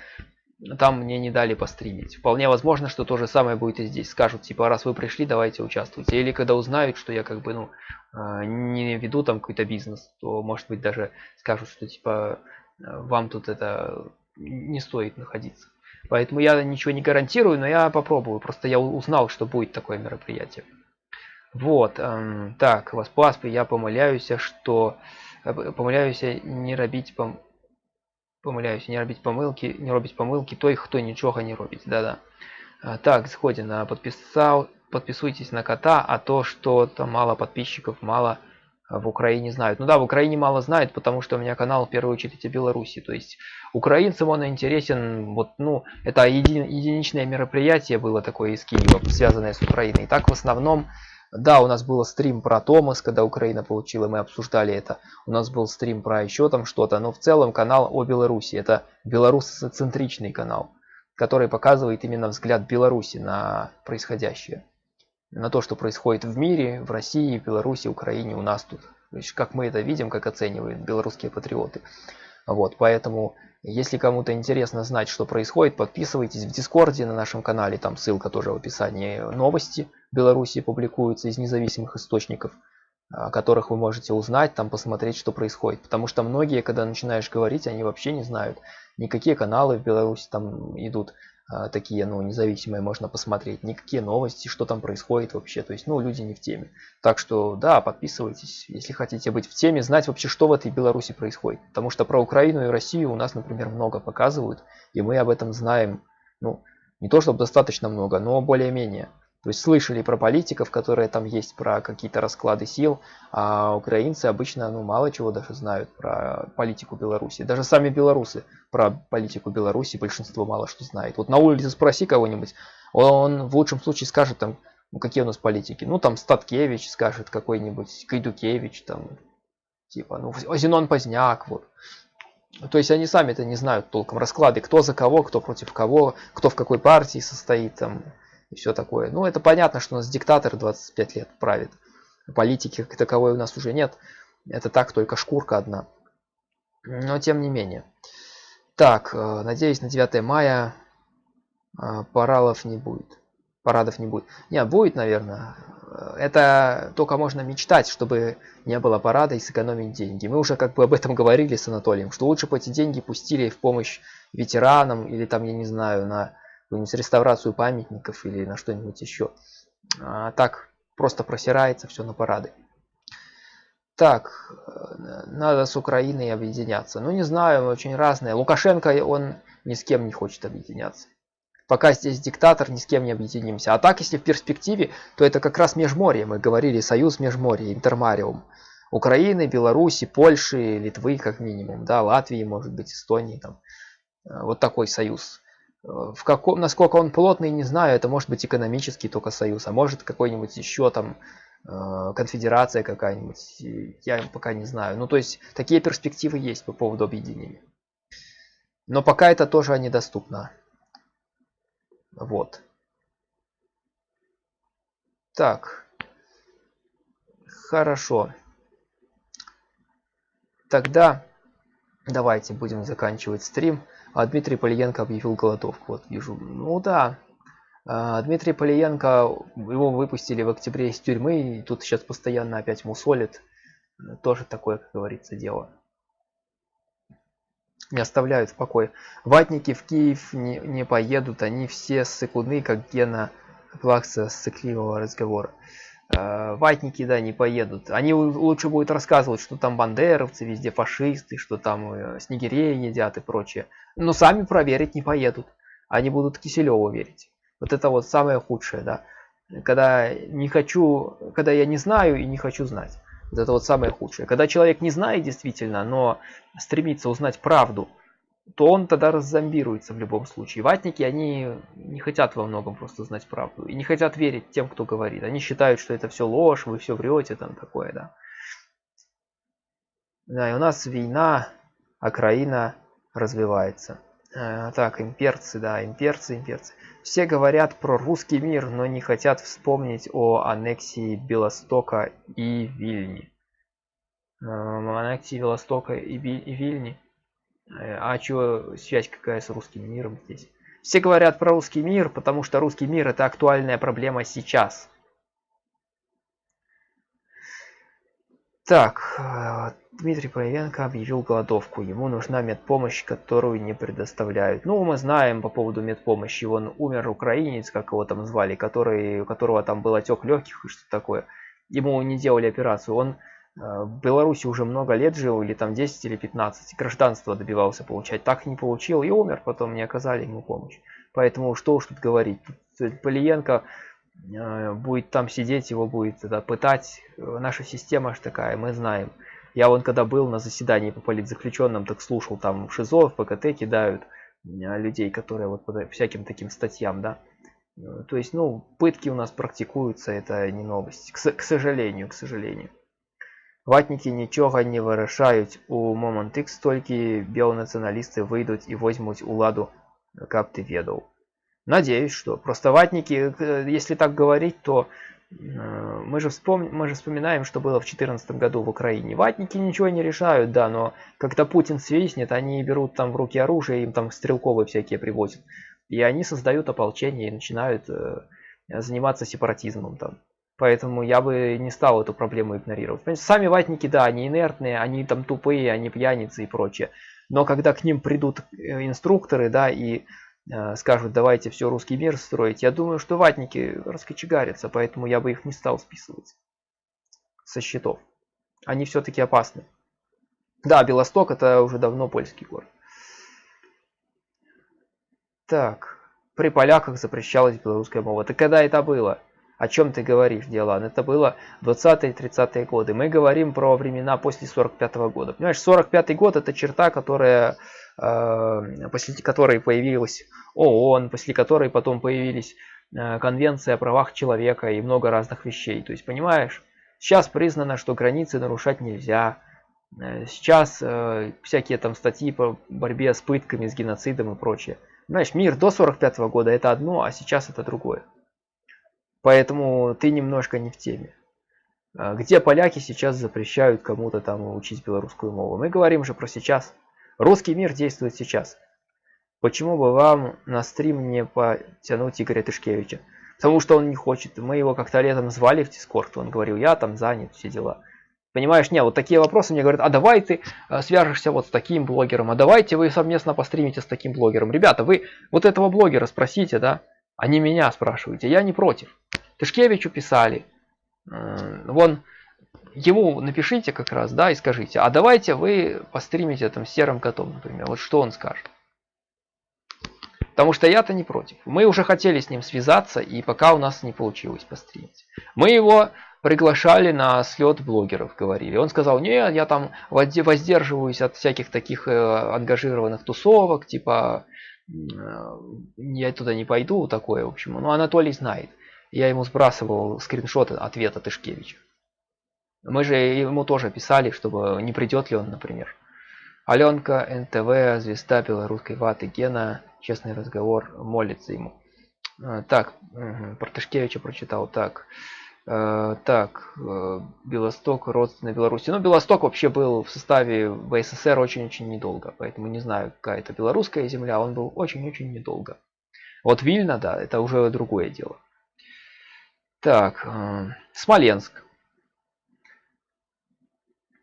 там мне не дали постримить. Вполне возможно, что то же самое будет и здесь. Скажут, типа, раз вы пришли, давайте участвуйте. Или когда узнают, что я как бы, ну, а, не веду там какой-то бизнес, то, может быть, даже скажут, что, типа, вам тут это не стоит находиться. Поэтому я ничего не гарантирую, но я попробую. Просто я узнал, что будет такое мероприятие. Вот. Эм, так, вас я помоляюсь, что помиляюся не робіть пом... помиляюся, не робіть помилки, не робить помилки той, хто нічого не робить. Да-да. Так, згоден. Подписал, подписывайтесь на кота, а то, что там мало подписчиков, мало в Украине знают. Ну да, в Украине мало знают, потому что у меня канал в первую очередь о Беларуси. То есть украинцам он интересен, вот, ну, это еди, единичное мероприятие было такое из Киева, связанное с Украиной. И так в основном да, у нас был стрим про Томас, когда Украина получила, мы обсуждали это. У нас был стрим про еще там что-то, но в целом канал о Беларуси. Это белорусоцентричный канал, который показывает именно взгляд Беларуси на происходящее. На то, что происходит в мире, в России, Беларуси, Украине, у нас тут. То есть, как мы это видим, как оценивают белорусские патриоты. Вот, поэтому, если кому-то интересно знать, что происходит, подписывайтесь в Дискорде на нашем канале, там ссылка тоже в описании. Новости Беларуси публикуются из независимых источников, о которых вы можете узнать, там посмотреть, что происходит. Потому что многие, когда начинаешь говорить, они вообще не знают, никакие каналы в Беларуси там идут. А, такие, ну, независимые можно посмотреть, никакие новости, что там происходит вообще, то есть, ну, люди не в теме. Так что, да, подписывайтесь, если хотите быть в теме, знать вообще, что в этой Беларуси происходит. Потому что про Украину и Россию у нас, например, много показывают, и мы об этом знаем, ну, не то чтобы достаточно много, но более-менее. То есть слышали про политиков, которые там есть, про какие-то расклады сил, а украинцы обычно ну, мало чего даже знают про политику Беларуси. Даже сами белорусы про политику Беларуси большинство мало что знает. Вот на улице спроси кого-нибудь, он в лучшем случае скажет там, ну какие у нас политики. Ну там Статкевич скажет какой-нибудь, Кайдукевич там, типа, ну Зенон Поздняк, вот. То есть они сами это не знают толком расклады, кто за кого, кто против кого, кто в какой партии состоит там и все такое. Ну, это понятно, что у нас диктатор 25 лет правит. Политики как таковой у нас уже нет. Это так, только шкурка одна. Но тем не менее. Так, э, надеюсь, на 9 мая э, паралов не будет. Парадов не будет. Не, будет, наверное. Это только можно мечтать, чтобы не было парада и сэкономить деньги. Мы уже как бы об этом говорили с Анатолием, что лучше бы эти деньги пустили в помощь ветеранам или там, я не знаю, на какую-нибудь реставрацию памятников или на что-нибудь еще. А так просто просирается все на парады. Так, э, надо с Украиной объединяться. Ну, не знаю, очень разные. Лукашенко, он ни с кем не хочет объединяться. Пока здесь диктатор, ни с кем не объединимся. А так, если в перспективе, то это как раз межморье. Мы говорили, союз межморья, интермариум. Украины, Беларуси, Польши, Литвы, как минимум. Да, Латвии, может быть, Эстонии. Там. Э, вот такой союз в каком, насколько он плотный, не знаю. Это может быть экономический только союз, а может какой-нибудь еще там э, конфедерация какая-нибудь. Я пока не знаю. Ну, то есть, такие перспективы есть по поводу объединения. Но пока это тоже недоступно. Вот. Так. Хорошо. Тогда давайте будем заканчивать стрим. А Дмитрий Полиенко объявил голодовку. Вот вижу. Ну да. А, Дмитрий Полиенко, его выпустили в октябре из тюрьмы. И тут сейчас постоянно опять мусолит. Тоже такое, как говорится, дело. Не оставляют в покое. Ватники в Киев не, не поедут. Они все сыкуны, как Гена Плакса с цикливого разговора. Э, ватники, да, не поедут. Они лучше будут рассказывать, что там бандеровцы, везде фашисты, что там э, снегиреи едят и прочее. Но сами проверить не поедут. Они будут Киселеву верить. Вот это вот самое худшее, да. Когда не хочу, когда я не знаю и не хочу знать. Вот это вот самое худшее. Когда человек не знает действительно, но стремится узнать правду, то он тогда раззомбируется в любом случае. Ватники, они не хотят во многом просто знать правду. И не хотят верить тем, кто говорит. Они считают, что это все ложь, вы все врете, там такое, да. Да, и у нас война, Украина развивается. А, так, имперцы, да, имперцы, имперцы. Все говорят про русский мир, но не хотят вспомнить о аннексии Белостока и Вильни. А, аннексии Белостока и, и Вильни. Э, а что связь какая с русским миром здесь? Все говорят про русский мир, потому что русский мир это актуальная проблема сейчас. Так, э, Дмитрий Проявенко объявил голодовку. Ему нужна медпомощь, которую не предоставляют. Ну, мы знаем по поводу медпомощи. Он умер украинец, как его там звали, который, у которого там был отек легких и что такое. Ему не делали операцию. Он в Беларуси уже много лет жил, или там 10 или 15, гражданство добивался получать, так не получил и умер, потом не оказали ему помощь. Поэтому что уж тут говорить, тут Полиенко э, будет там сидеть, его будет тогда пытать. Наша система же такая, мы знаем. Я вон когда был на заседании по политзаключенным, так слушал, там в ШИЗО, в ПКТ кидают э, людей, которые вот по всяким таким статьям, да. То есть, ну, пытки у нас практикуются, это не новость, к, к сожалению, к сожалению. Ватники нічога не вырашаюць у момант х толькі белонацыяналісты выйдуць і возьмуць уладу каб ты ведаў надеюсь что просто ватники э, если так говорить то э, мы же вспомним мы же вспоминаем что было в 2014 году в украине ватники ничего не решают да но когда путин свистнет они берут там в руки оружие им там стрелковые всякие привозят и они создают ополчение и начинают э, заниматься сепаратизмом там Поэтому я бы не стал эту проблему игнорировать. Сами ватники, да, они инертные, они там тупые, они пьяницы и прочее. Но когда к ним придут э, инструкторы, да, и э, скажут, давайте все русский мир строить, я думаю, что ватники раскочегарятся, поэтому я бы их не стал списывать со счетов. Они все-таки опасны. Да, Белосток это уже давно польский город. Так, при поляках запрещалась белорусская мова. Так когда это было? О чем ты говоришь, Диалан? Это было 20-30-е годы. Мы говорим про времена после 45 -го года. Понимаешь, 45 год это черта, которая, э, после которой появилась ООН, после которой потом появились э, конвенция о правах человека и много разных вещей. То есть, понимаешь, сейчас признано, что границы нарушать нельзя. Э, сейчас э, всякие там статьи по борьбе с пытками, с геноцидом и прочее. Знаешь, мир до 45 -го года это одно, а сейчас это другое. Поэтому ты немножко не в теме. А, где поляки сейчас запрещают кому-то там учить белорусскую мову? Мы говорим же про сейчас. Русский мир действует сейчас. Почему бы вам на стрим не потянуть Игоря Тышкевича? Потому что он не хочет. Мы его как-то летом звали в Дискорд. Он говорил, я там занят, все дела. Понимаешь, не, вот такие вопросы мне говорят, а давай ты а, свяжешься вот с таким блогером, а давайте вы совместно постримите с таким блогером. Ребята, вы вот этого блогера спросите, да, а меня спрашиваете, я не против. Тышкевичу писали. Вон, ему напишите как раз, да, и скажите, а давайте вы постримите там серым котом, например. Вот что он скажет. Потому что я-то не против. Мы уже хотели с ним связаться, и пока у нас не получилось постримить. Мы его приглашали на слет блогеров, говорили. Он сказал, нет, я там воздерживаюсь от всяких таких э, ангажированных тусовок, типа э, я туда не пойду, такое, в общем. Ну, Анатолий знает. Я ему сбрасывал скриншот ответа Тышкевича. Мы же ему тоже писали, чтобы не придет ли он, например. Аленка, НТВ, звезда белорусской ваты, Гена, честный разговор, молится ему. А, так, про Тышкевича прочитал. Так, Э, так, э, Белосток, родственный Беларуси. Ну, Белосток вообще был в составе БССР очень-очень недолго, поэтому не знаю, какая это белорусская земля, он был очень-очень недолго. Вот Вильна, да, это уже другое дело. Так, э, Смоленск.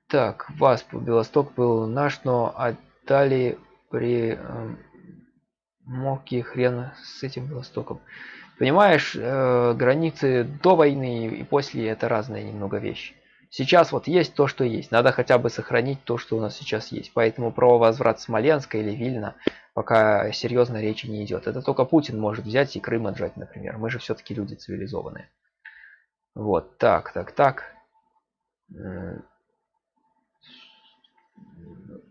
Так, ВАСП, Белосток был наш, но отдали при э, Моки хрен с этим Белостоком. Понимаешь, э, границы до войны и после это разные немного вещи. Сейчас вот есть то, что есть. Надо хотя бы сохранить то, что у нас сейчас есть. Поэтому про возврат Смоленска или Вильна пока серьезно речи не идет. Это только Путин может взять и Крым отжать, например. Мы же все-таки люди цивилизованные. Вот, так, так, так.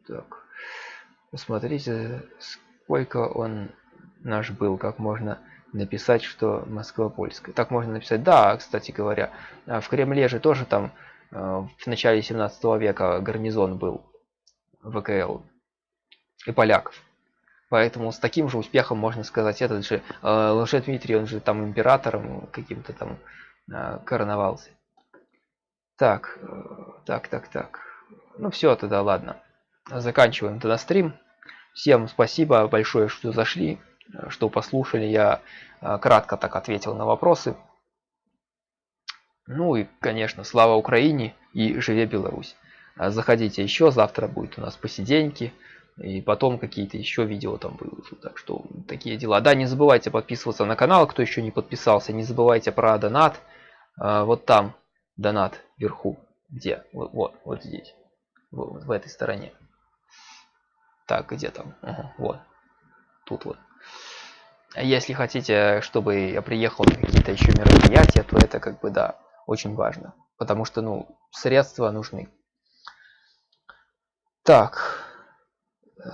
Так. Посмотрите, сколько он наш был, как можно написать, что Москва польская. Так можно написать. Да, кстати говоря, а в Кремле же тоже там э, в начале 17 века гарнизон был ВКЛ и поляков. Поэтому с таким же успехом можно сказать, этот же э, Лже он же там императором каким-то там э, короновался. Так, э, так, так, так. Ну все тогда, ладно. Заканчиваем тогда стрим. Всем спасибо большое, что зашли что послушали. Я кратко так ответил на вопросы. Ну и, конечно, слава Украине и живе Беларусь. Заходите еще, завтра будет у нас посиденьки. И потом какие-то еще видео там будут. Так что такие дела. Да, не забывайте подписываться на канал, кто еще не подписался. Не забывайте про донат. А, вот там донат вверху. Где? Вот, вот, вот здесь. Вот, в этой стороне. Так, где там? Ага, вот. Тут вот. Если хотите, чтобы я приехал на какие-то еще мероприятия, то это как бы, да, очень важно. Потому что, ну, средства нужны. Так.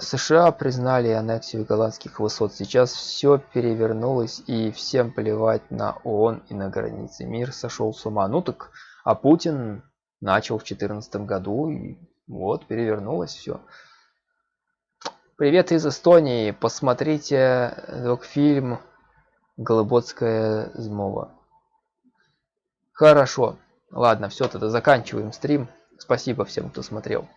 США признали аннексию голландских высот. Сейчас все перевернулось и всем плевать на ООН и на границы. Мир сошел с ума. Ну так, а Путин начал в 2014 году и вот перевернулось все. Привет из Эстонии. Посмотрите док-фильм Голоботская змова. Хорошо. Ладно, все, тогда заканчиваем стрим. Спасибо всем, кто смотрел.